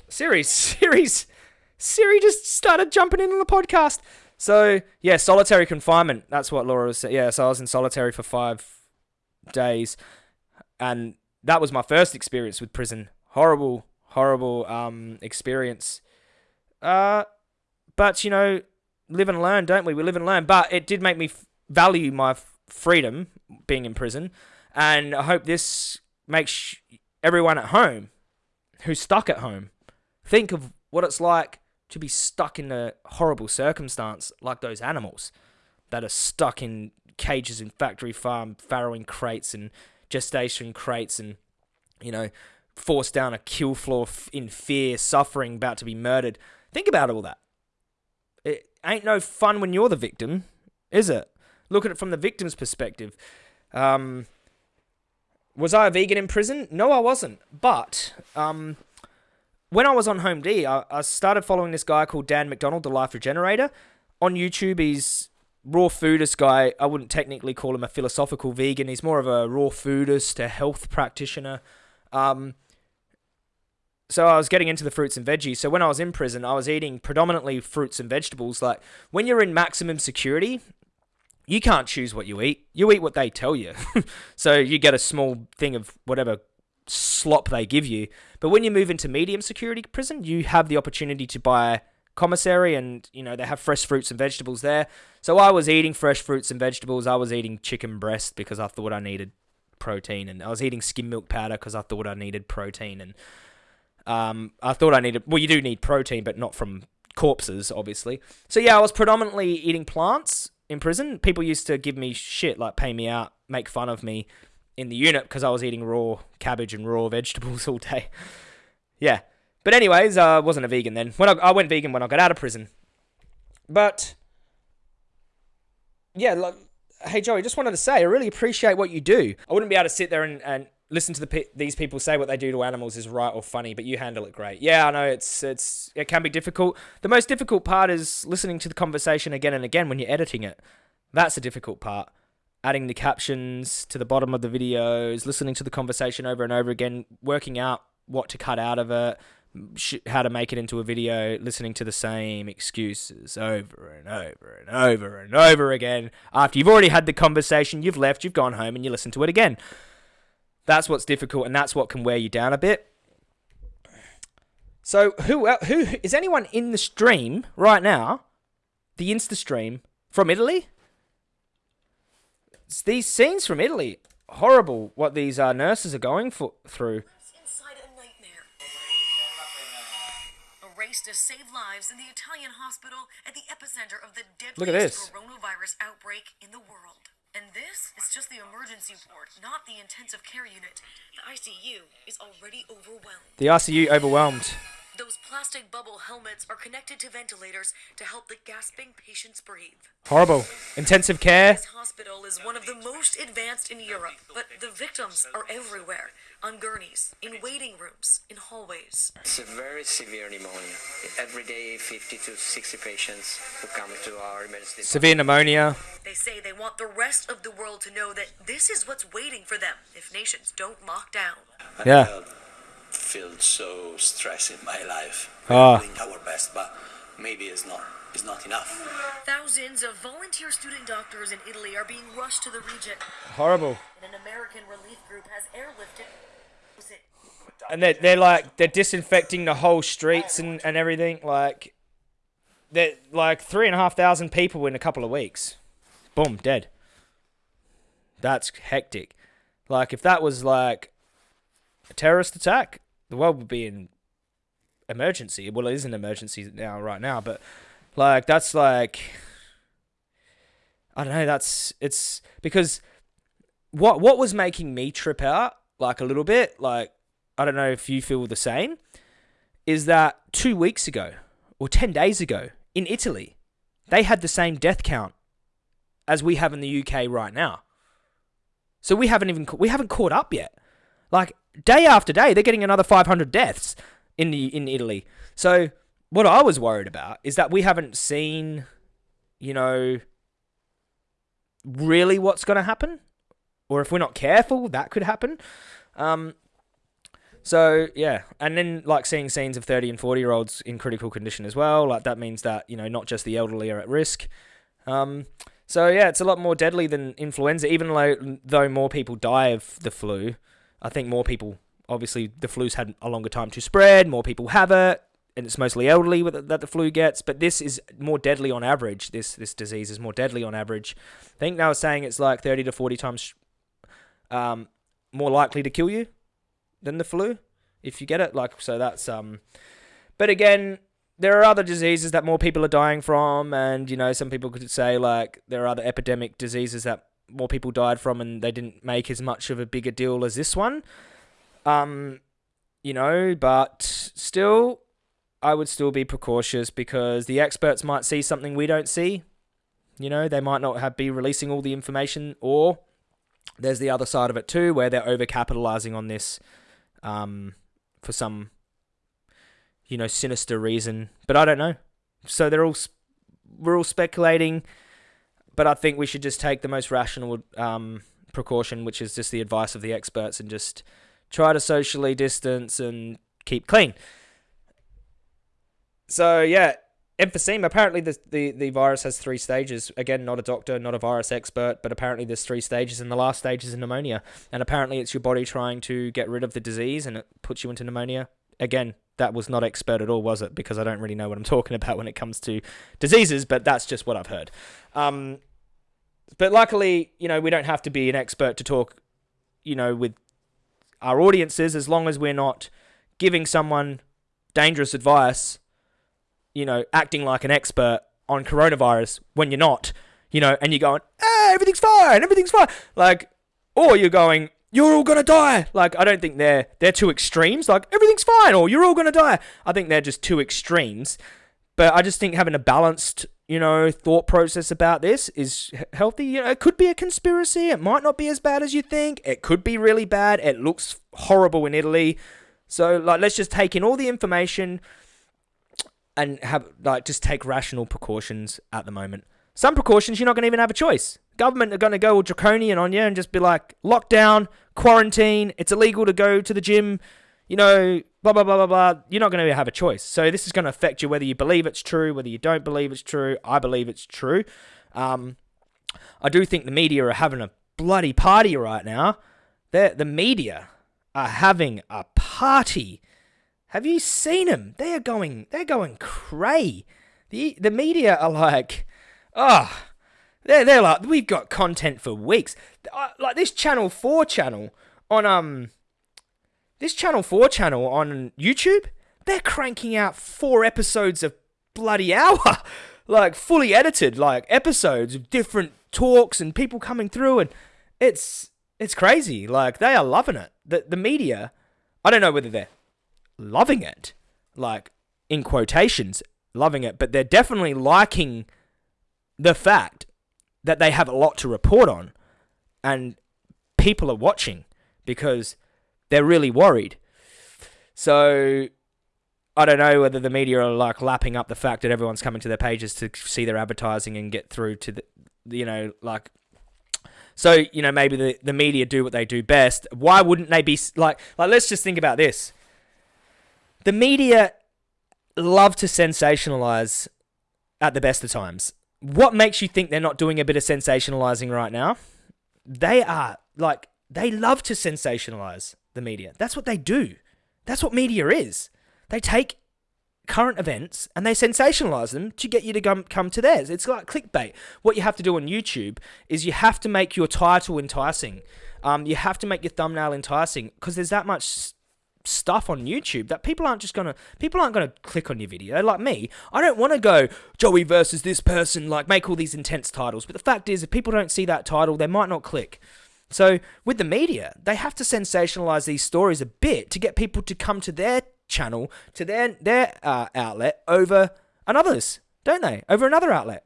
Siri, [LAUGHS] Siri's, Siri just started jumping in on the podcast. So yeah, solitary confinement. That's what Laura was saying. Yeah, so I was in solitary for five days, and that was my first experience with prison. Horrible, horrible um, experience. Uh, but you know, live and learn, don't we? We live and learn. But it did make me f- value my f- freedom being in prison, and I hope this makes sh- everyone at home who's stuck at home think of what it's like to be stuck in a horrible circumstance like those animals that are stuck in cages in factory farm farrowing crates and gestation crates and you know forced down a kill floor in fear suffering about to be murdered think about all that it ain't no fun when you're the victim is it look at it from the victim's perspective um was I a vegan in prison? No, I wasn't. But um, when I was on Home D, I, I started following this guy called Dan McDonald, the Life Regenerator. On YouTube, he's raw foodist guy. I wouldn't technically call him a philosophical vegan. He's more of a raw foodist, a health practitioner. Um, so I was getting into the fruits and veggies. So when I was in prison, I was eating predominantly fruits and vegetables. Like when you're in maximum security, you can't choose what you eat. You eat what they tell you. [LAUGHS] so you get a small thing of whatever slop they give you. But when you move into medium security prison, you have the opportunity to buy commissary, and you know they have fresh fruits and vegetables there. So I was eating fresh fruits and vegetables. I was eating chicken breast because I thought I needed protein, and I was eating skim milk powder because I thought I needed protein, and um, I thought I needed. Well, you do need protein, but not from corpses, obviously. So yeah, I was predominantly eating plants in prison. People used to give me shit, like pay me out, make fun of me in the unit because I was eating raw cabbage and raw [LAUGHS] vegetables all day. yeah. But anyways, I uh, wasn't a vegan then. When I, I went vegan when I got out of prison. But yeah, like, hey Joey, just wanted to say I really appreciate what you do. I wouldn't be able to sit there and, and listen to the these people say what they do to animals is right or funny, but you handle it great. Yeah, I know it's it's it can be difficult. The most difficult part is listening to the conversation again and again when you're editing it. That's the difficult part. Adding the captions to the bottom of the videos, listening to the conversation over and over again, working out what to cut out of it, how to make it into a video, listening to the same excuses over and over and over and over again. After you've already had the conversation, you've left, you've gone home, and you listen to it again. That's what's difficult, and that's what can wear you down a bit. So, who who is anyone in the stream right now? The Insta stream from Italy. These scenes from Italy, horrible. What these uh, nurses are going for, through. race to save lives in the Italian hospital at the epicenter of the Look at this. deadliest coronavirus outbreak in the world. And this is just the emergency ward, not the intensive care unit. The ICU is already overwhelmed. The ICU overwhelmed. Those plastic bubble helmets are connected to ventilators to help the gasping patients breathe. Horrible. Intensive care. This hospital is one of the most advanced in Europe, but the victims are everywhere on gurneys, in waiting rooms, in hallways. It's a very severe pneumonia. Every day, 50 to 60 patients who come to our emergency Severe pneumonia. They say they want the rest of the world to know that this is what's waiting for them if nations don't lock down. Yeah feel so stressed in my life. Ah. We're doing our best, but maybe it's not it's not enough. Thousands of volunteer student doctors in Italy are being rushed to the region. Horrible. And an American relief group has airlifted. And they're, they're like they're disinfecting the whole streets and, and everything like they're like three and a half thousand people in a couple of weeks boom dead that's hectic like if that was like a terrorist attack the world would be in emergency. Well, it is an emergency now, right now, but like that's like I don't know. That's it's because what what was making me trip out like a little bit, like I don't know if you feel the same, is that two weeks ago or ten days ago in Italy, they had the same death count as we have in the UK right now. So we haven't even we haven't caught up yet. Like day after day, they're getting another 500 deaths in the in Italy. So what I was worried about is that we haven't seen, you know, really what's going to happen, or if we're not careful, that could happen. Um, so yeah, and then like seeing scenes of 30 and 40 year olds in critical condition as well. Like that means that you know not just the elderly are at risk. Um, so yeah, it's a lot more deadly than influenza, even though though more people die of the flu. I think more people, obviously, the flu's had a longer time to spread, more people have it, and it's mostly elderly that the flu gets. But this is more deadly on average. This this disease is more deadly on average. I think they were saying it's like 30 to 40 times um, more likely to kill you than the flu if you get it. Like so, that's um. But again, there are other diseases that more people are dying from, and you know, some people could say like there are other epidemic diseases that more people died from and they didn't make as much of a bigger deal as this one. Um, you know, but still, I would still be precautious because the experts might see something we don't see. You know, they might not have be releasing all the information, or there's the other side of it too, where they're overcapitalizing on this um, for some, you know, sinister reason. But I don't know. So they're all we're all speculating but I think we should just take the most rational um, precaution, which is just the advice of the experts, and just try to socially distance and keep clean. So yeah, emphysema. Apparently, the, the the virus has three stages. Again, not a doctor, not a virus expert, but apparently there's three stages, and the last stage is pneumonia. And apparently, it's your body trying to get rid of the disease, and it puts you into pneumonia. Again, that was not expert at all, was it? Because I don't really know what I'm [LAUGHS] talking about when it comes to diseases, but that's just what I've heard. Um, but luckily, you know, we don't have to be an expert to talk, you know, with our audiences as long as we're not giving someone dangerous advice, you know, acting like an expert on coronavirus when you're not, you know, and you're going, hey, everything's fine, everything's fine. Like, or you're going, you're all gonna die. Like, I don't think they're they're two extremes. Like, everything's fine, or you're all gonna die. I think they're just two extremes. But I just think having a balanced, you know, thought process about this is healthy. You know, it could be a conspiracy. It might not be as bad as you think. It could be really bad. It looks horrible in Italy. So, like, let's just take in all the information and have like just take rational precautions at the moment. Some precautions you're not going to even have a choice. Government are going to go all draconian on you and just be like lockdown, quarantine. It's illegal to go to the gym. You know, blah blah blah blah blah. You're not going to have a choice. So this is going to affect you whether you believe it's true, whether you don't believe it's true. I believe it's true. Um, I do think the media are having a bloody party right now. they the media are having a party. Have you seen them? They are going. They're going cray. the The media are like, oh, they're they're like, we've got content for weeks. Like this Channel Four channel on um, this Channel Four channel on YouTube. They're cranking out four episodes of bloody hour, [LAUGHS] like fully edited, like episodes of different talks and people coming through, and it's it's crazy. Like they are loving it. The the media, I don't know whether they're loving it, like in quotations, loving it, but they're definitely liking the fact that they have a lot to report on, and people are watching because they're really worried. So I don't know whether the media are like lapping up the fact that everyone's coming to their pages to see their advertising and get through to the, you know, like. So you know maybe the, the media do what they do best. Why wouldn't they be like like? Let's just think about this. The media love to sensationalize at the best of times. What makes you think they're not doing a bit of sensationalizing right now? They are like they love to sensationalize the media. That's what they do. That's what media is. They take current events and they sensationalize them to get you to come come to theirs. It's like clickbait. What you have to do on YouTube is you have to make your title enticing. Um, you have to make your thumbnail enticing because there's that much stuff on YouTube that people aren't just gonna people aren't gonna click on your video. Like me, I don't want to go Joey versus this person. Like make all these intense titles. But the fact is, if people don't see that title, they might not click. So with the media, they have to sensationalize these stories a bit to get people to come to their channel, to their their uh, outlet over another's, don't they? Over another outlet.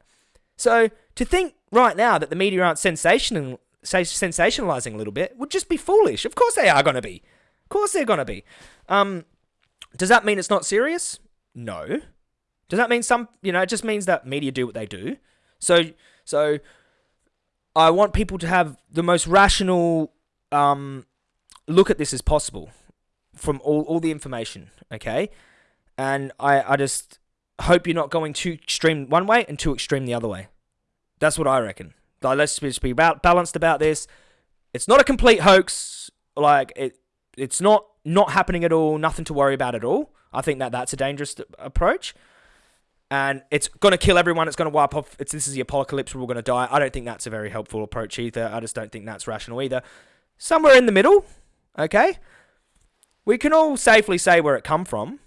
So to think right now that the media aren't sensational, sensationalizing a little bit would just be foolish. Of course they are going to be. Course they're to be. Um, does that mean it's not serious? No. Does that mean some? You know, it just means that media do what they do. So so I want people to have the most rational um, look at this as possible from all, all the information, okay? And I, I just hope you're not going too extreme one way and too extreme the other way. That's what I reckon. Like, let's just be about, balanced about this. It's not a complete hoax. Like it, it's not not happening at all. Nothing to worry about at all. I think that that's a dangerous approach and it's going to kill everyone. It's going to wipe off. It's this is the apocalypse. We're all going to die. I don't think that's a very helpful approach either. I just don't think that's rational either. Somewhere in the middle, okay. We can all safely say where it come from.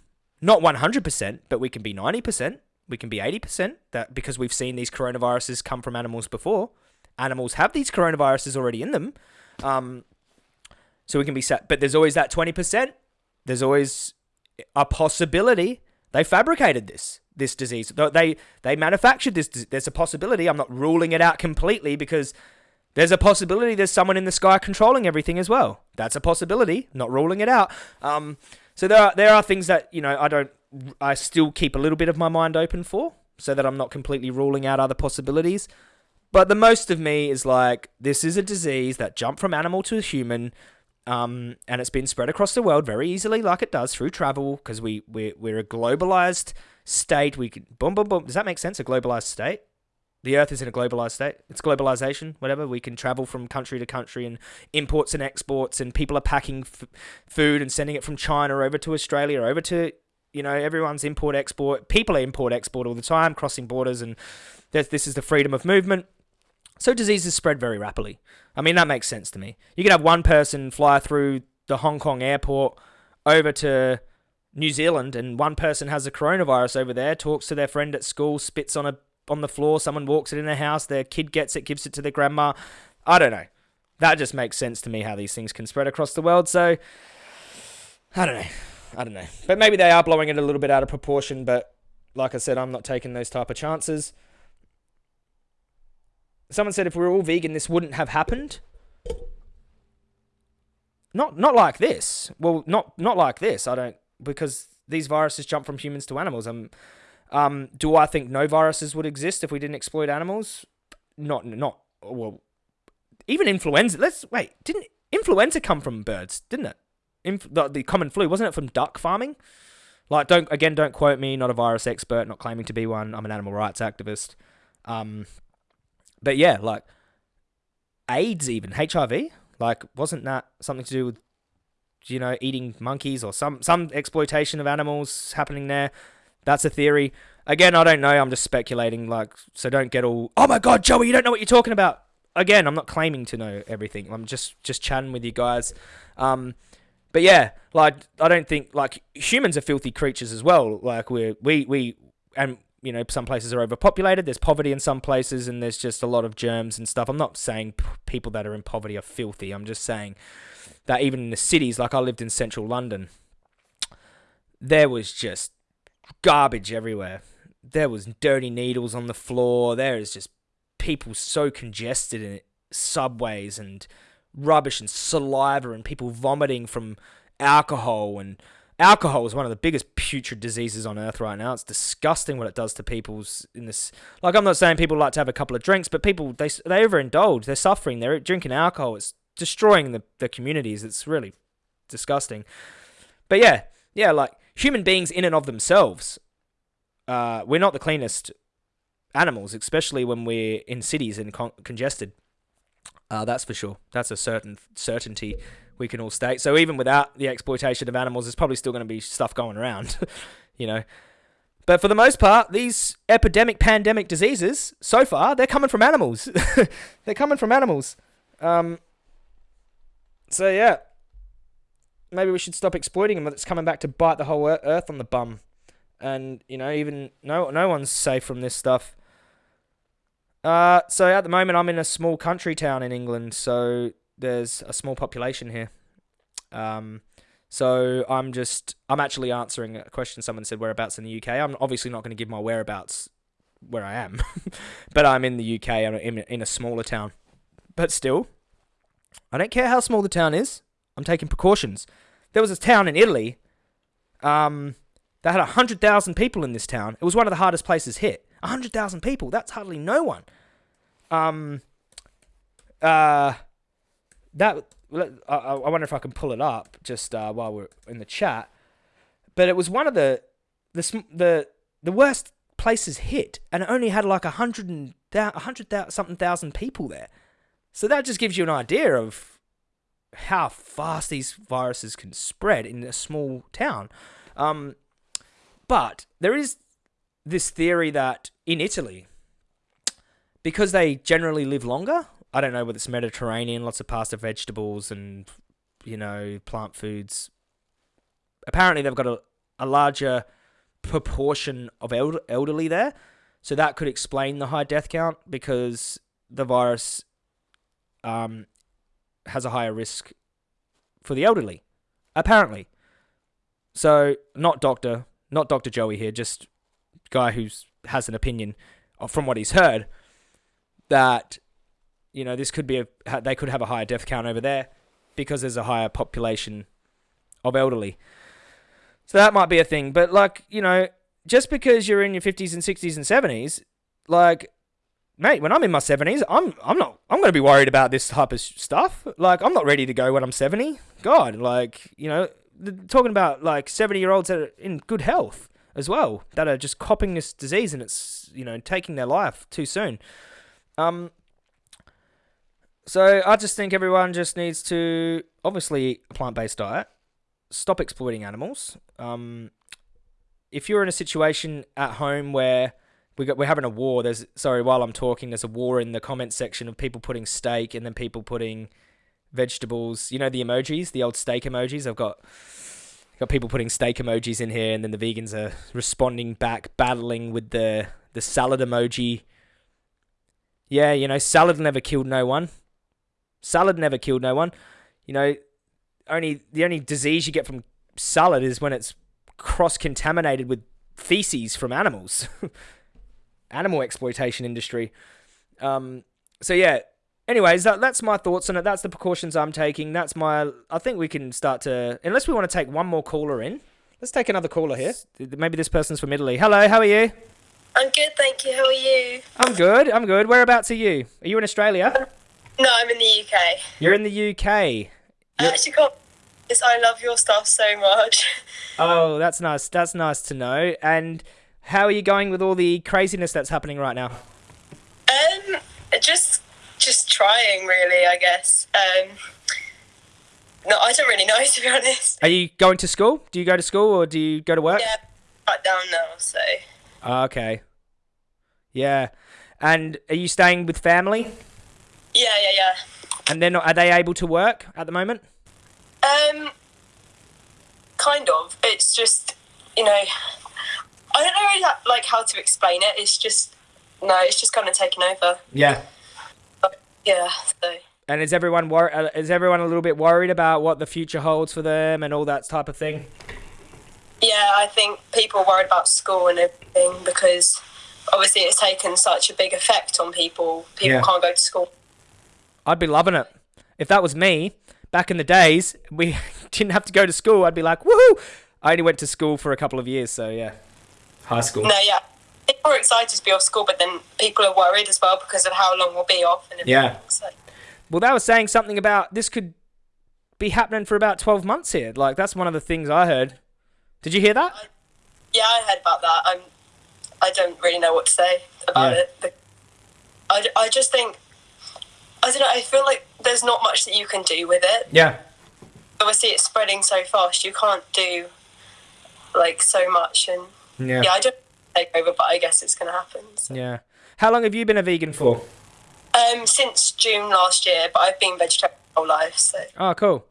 Not 100%, but we can be 90%. We can be 80%. That because we've seen these coronaviruses come from animals before. Animals have these coronaviruses already in them. Um, so we can be set. But there's always that 20%. There's always a possibility they fabricated this this disease. They they manufactured this. There's a possibility. I'm not ruling it out completely because there's a possibility there's someone in the sky controlling everything as well. That's a possibility. Not ruling it out. Um, so there are there are things that you know I don't. I still keep a little bit of my mind open for, so that I'm not completely ruling out other possibilities. But the most of me is like, this is a disease that jumped from animal to human, um, and it's been spread across the world very easily, like it does through travel, because we we're, we're a globalized state. We can boom boom boom. Does that make sense? A globalized state. The Earth is in a globalized state. It's globalization, whatever. We can travel from country to country and imports and exports, and people are packing f- food and sending it from China over to Australia, over to You know, everyone's import export. People are import export all the time, crossing borders, and this is the freedom of movement. So diseases spread very rapidly. I mean, that makes sense to me. You could have one person fly through the Hong Kong airport over to New Zealand, and one person has a coronavirus over there, talks to their friend at school, spits on a on the floor. Someone walks it in their house. Their kid gets it, gives it to their grandma. I don't know. That just makes sense to me how these things can spread across the world. So I don't know. I don't know. But maybe they are blowing it a little bit out of proportion. But like I said, I'm not taking those type of chances. Someone said if we were all vegan, this wouldn't have happened. Not not like this. Well, not not like this. I don't because these viruses jump from humans to animals. Um, um, do I think no viruses would exist if we didn't exploit animals? Not not well. Even influenza. Let's wait. Didn't influenza come from birds? Didn't it? Inf- the, the common flu wasn't it from duck farming? Like, don't again, don't quote me. Not a virus expert. Not claiming to be one. I'm an animal rights activist. Um, but yeah, like AIDS, even HIV. Like, wasn't that something to do with you know eating monkeys or some some exploitation of animals happening there? That's a theory. Again, I don't know. I'm just speculating. Like, so don't get all. Oh my God, Joey, you don't know what you're talking about. Again, I'm not claiming to know everything. I'm just just chatting with you guys. Um, but yeah, like I don't think like humans are filthy creatures as well. Like we we we and you know some places are overpopulated. There's poverty in some places, and there's just a lot of germs and stuff. I'm not saying p- people that are in poverty are filthy. I'm just saying that even in the cities, like I lived in central London, there was just garbage everywhere. There was dirty needles on the floor. There is just people so congested in subways and rubbish and saliva and people vomiting from alcohol and alcohol is one of the biggest putrid diseases on earth right now. It's disgusting what it does to people's in this. Like I'm not saying people like to have a couple of drinks, but people they they overindulge. They're suffering. They're drinking alcohol. It's destroying the the communities. It's really disgusting. But yeah, yeah, like human beings in and of themselves, uh, we're not the cleanest animals, especially when we're in cities and con- congested. Uh, that's for sure. That's a certain certainty we can all state. So even without the exploitation of animals, there's probably still going to be stuff going around, [LAUGHS] you know. But for the most part, these epidemic, pandemic diseases, so far, they're coming from animals. [LAUGHS] they're coming from animals. Um, so yeah, maybe we should stop exploiting them. But it's coming back to bite the whole earth on the bum, and you know, even no, no one's safe from this stuff. Uh, so at the moment, I'm in a small country town in England, so there's a small population here. Um, so I'm just, I'm actually answering a question someone said whereabouts in the UK. I'm obviously not going to give my whereabouts where I am, [LAUGHS] but I'm in the UK. I'm in, in a smaller town. But still, I don't care how small the town is. I'm taking precautions. There was a town in Italy um, that had 100,000 people in this town. It was one of the hardest places hit. 100,000 people. That's hardly no one. Um, uh, that I, I wonder if I can pull it up just uh, while we're in the chat. But it was one of the the the the worst places hit, and it only had like a hundred and a hundred something thousand people there. So that just gives you an idea of how fast these viruses can spread in a small town. Um, but there is this theory that in Italy, because they generally live longer, I don't know whether it's Mediterranean, lots of pasta vegetables and, you know, plant foods. Apparently, they've got a, a larger proportion of elder, elderly there. So that could explain the high death count because the virus um, has a higher risk for the elderly, apparently. So, not doctor, not Dr. Joey here, just guy who has an opinion from what he's heard that you know this could be a they could have a higher death count over there because there's a higher population of elderly. So that might be a thing, but like you know, just because you're in your 50s and 60s and 70s, like mate, when I'm in my 70s, I'm I'm not I'm going to be worried about this type of stuff. Like I'm not ready to go when I'm 70. God, like, you know, talking about like 70-year-olds that are in good health as well that are just copping this disease and it's, you know, taking their life too soon. Um so I just think everyone just needs to obviously a plant-based diet, stop exploiting animals, um if you're in a situation at home where we got we're having a war, there's sorry while I'm talking, there's a war in the comment section of people putting steak and then people putting vegetables. You know the emojis, the old steak emojis. I've got got people putting steak emojis in here, and then the vegans are responding back, battling with the the salad emoji. Yeah, you know, salad never killed no one. Salad never killed no one. You know, only the only disease you get from salad is when it's cross contaminated with feces from animals. [LAUGHS] Animal exploitation industry. Um, so yeah. Anyways, that, that's my thoughts on it. That's the precautions I'm taking. That's my. I think we can start to. Unless we want to take one more caller in. Let's take another caller here. Maybe this person's from Italy. Hello, how are you? I'm good, thank you. How are you? I'm good. I'm good. Whereabouts are you? Are you in Australia? No, I'm in the UK. You're in the UK. I actually can't. Yes, I love your stuff so much. [LAUGHS] Oh, that's nice. That's nice to know. And how are you going with all the craziness that's happening right now? Um, just, just trying, really. I guess. Um, no, I don't really [LAUGHS] know to be honest. Are you going to school? Do you go to school or do you go to work? Yeah, right down now. So Ah, Okay. Yeah. And are you staying with family? Yeah, yeah, yeah. And then are they able to work at the moment? Um, kind of. It's just, you know, I don't know really like how to explain it. It's just, no, it's just kind of taken over. Yeah. Yeah. So And is everyone wor- uh, is everyone a little bit worried about what the future holds for them and all that type of thing? yeah, I think people are worried about school and everything because obviously it's taken such a big effect on people. People Yeah. can't go to school. I'd be loving it. If that was me, back in the days, we [LAUGHS] didn't have to go to school. I'd be like, woohoo! I only went to school for a couple of years, so yeah. High school. No, yeah. People are excited to be off school, but then people are worried as well because of how long we'll be off and. Yeah. So, Well, they were saying something about this could be happening for about 12 months here. Like, that's one of the things I heard. Did you hear that? yeah, I heard about that. I'm. I don't really know what to say about Yeah. it. But I, I just think I don't know. I feel like there's not much that you can do with it. Yeah. Obviously, it's spreading so fast. You can't do like so much, and Yeah. yeah, I don't take over, but I guess it's going to happen. So. Yeah. How long have you been a vegan for? Um, since June last year, but I've been vegetarian my whole life. So Oh, cool.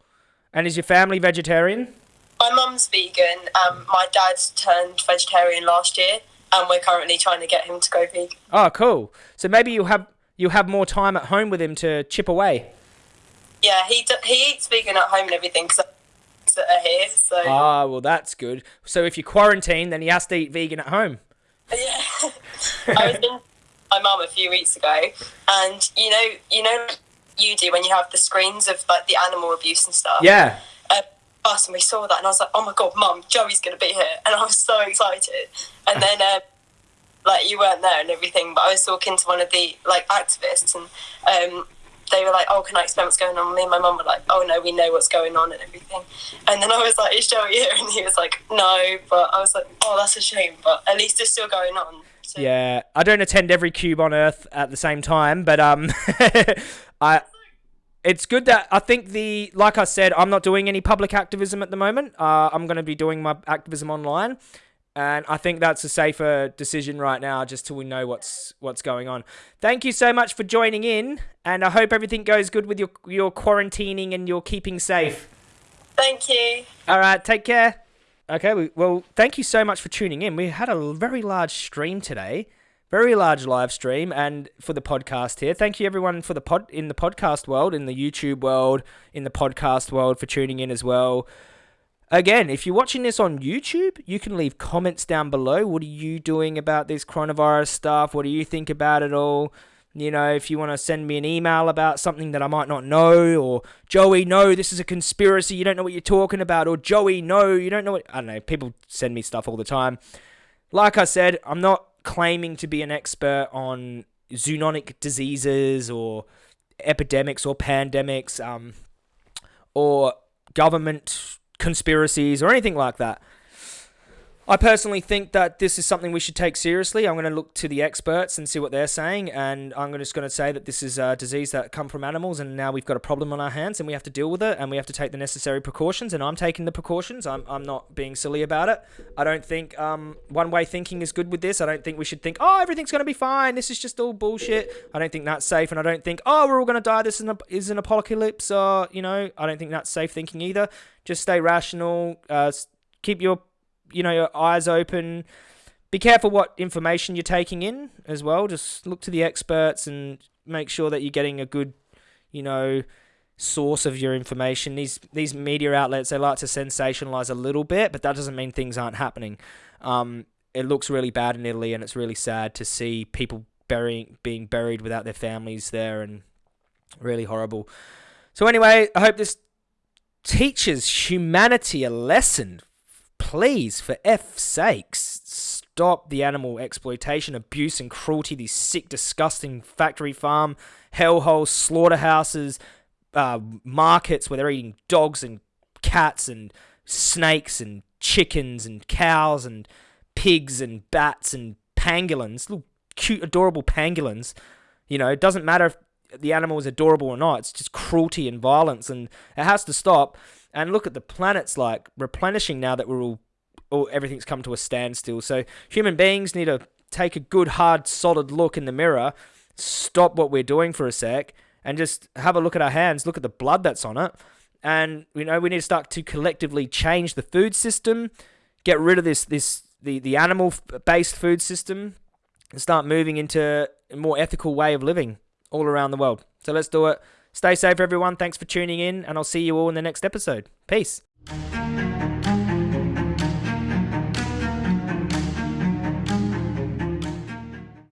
And is your family vegetarian? my mum's vegan. Um, my dad's turned vegetarian last year, and we're currently trying to get him to go vegan. Oh, cool. So maybe you'll have you'll have more time at home with him to chip away. Yeah, he d- he eats vegan at home and everything that are here. So Ah, well, that's good. So if you quarantine, then he has to eat vegan at home. [LAUGHS] yeah, I was in my mum a few weeks ago, and you know, you know, you do when you have the screens of like the animal abuse and stuff. Yeah. uh, us and we saw that and I was like, oh my god, mum, Joey's gonna be here, and I was so excited. And [LAUGHS] then, um, like, you weren't there and everything, but I was talking to one of the like activists, and um, they were like, oh, can I explain what's going on? Me and my mum were like, oh no, we know what's going on and everything. And then I was like, is Joey here? [LAUGHS] And he was like, no, but I was like, oh, that's a shame, but at least it's still going on. So, Yeah, I don't attend every cube on Earth at the same time, but um, [LAUGHS] I. It's good that I think the like I said, I'm not doing any public activism at the moment. Uh, I'm going to be doing my activism online, and I think that's a safer decision right now, just till we know what's what's going on. Thank you so much for joining in, and I hope everything goes good with your your quarantining and your keeping safe. Thank you. All right, take care. Okay, we, well, thank you so much for tuning in. We had a very large stream today, very large live stream, and for the podcast here. Thank you everyone for the pod in the podcast world, in the YouTube world, in the podcast world for tuning in as well. Again, if you're watching this on YouTube, you can leave comments down below. What are you doing about this coronavirus stuff? What do you think about it all? You know, if you want to send me an email about something that I might not know, or Joey, no, this is a conspiracy, you don't know what you're talking about, or Joey, no, you don't know what. I don't know, people send me stuff all the time. Like I said, I'm not claiming to be an expert on zoonotic diseases or epidemics or pandemics, um, or government conspiracies or anything like that. I personally think that this is something we should take seriously. I'm going to look to the experts and see what they're saying, and I'm just going to say that this is a disease that come from animals, and now we've got a problem on our hands, and we have to deal with it, and we have to take the necessary precautions. And I'm taking the precautions. I'm, I'm not being silly about it. I don't think um, one way thinking is good with this. I don't think we should think, oh, everything's going to be fine. This is just all bullshit. I don't think that's safe, and I don't think, oh, we're all going to die. This is an, is an apocalypse. Or you know, I don't think that's safe thinking either. Just stay rational. Uh, keep your you know your eyes open. Be careful what information you're taking in as well. Just look to the experts and make sure that you're getting a good, you know, source of your information. These these media outlets they like to sensationalize a little bit, but that doesn't mean things aren't happening. Um, it looks really bad in Italy, and it's really sad to see people burying being buried without their families there, and really horrible. So anyway, I hope this teaches humanity a lesson please, for F's sakes, stop the animal exploitation, abuse, and cruelty. These sick, disgusting factory farm, hellholes, slaughterhouses, uh, markets where they're eating dogs and cats and snakes and chickens and cows and pigs and bats and pangolins, little cute, adorable pangolins. You know, it doesn't matter if the animal is adorable or not. It's just cruelty and violence, and it has to stop. And look at the planet's like replenishing now that we're all, all everything's come to a standstill. So human beings need to take a good, hard, solid look in the mirror, stop what we're doing for a sec, and just have a look at our hands, look at the blood that's on it. And you know, we need to start to collectively change the food system, get rid of this this the, the animal based food system, and start moving into a more ethical way of living all around the world. So let's do it. Stay safe, everyone. Thanks for tuning in, and I'll see you all in the next episode. Peace.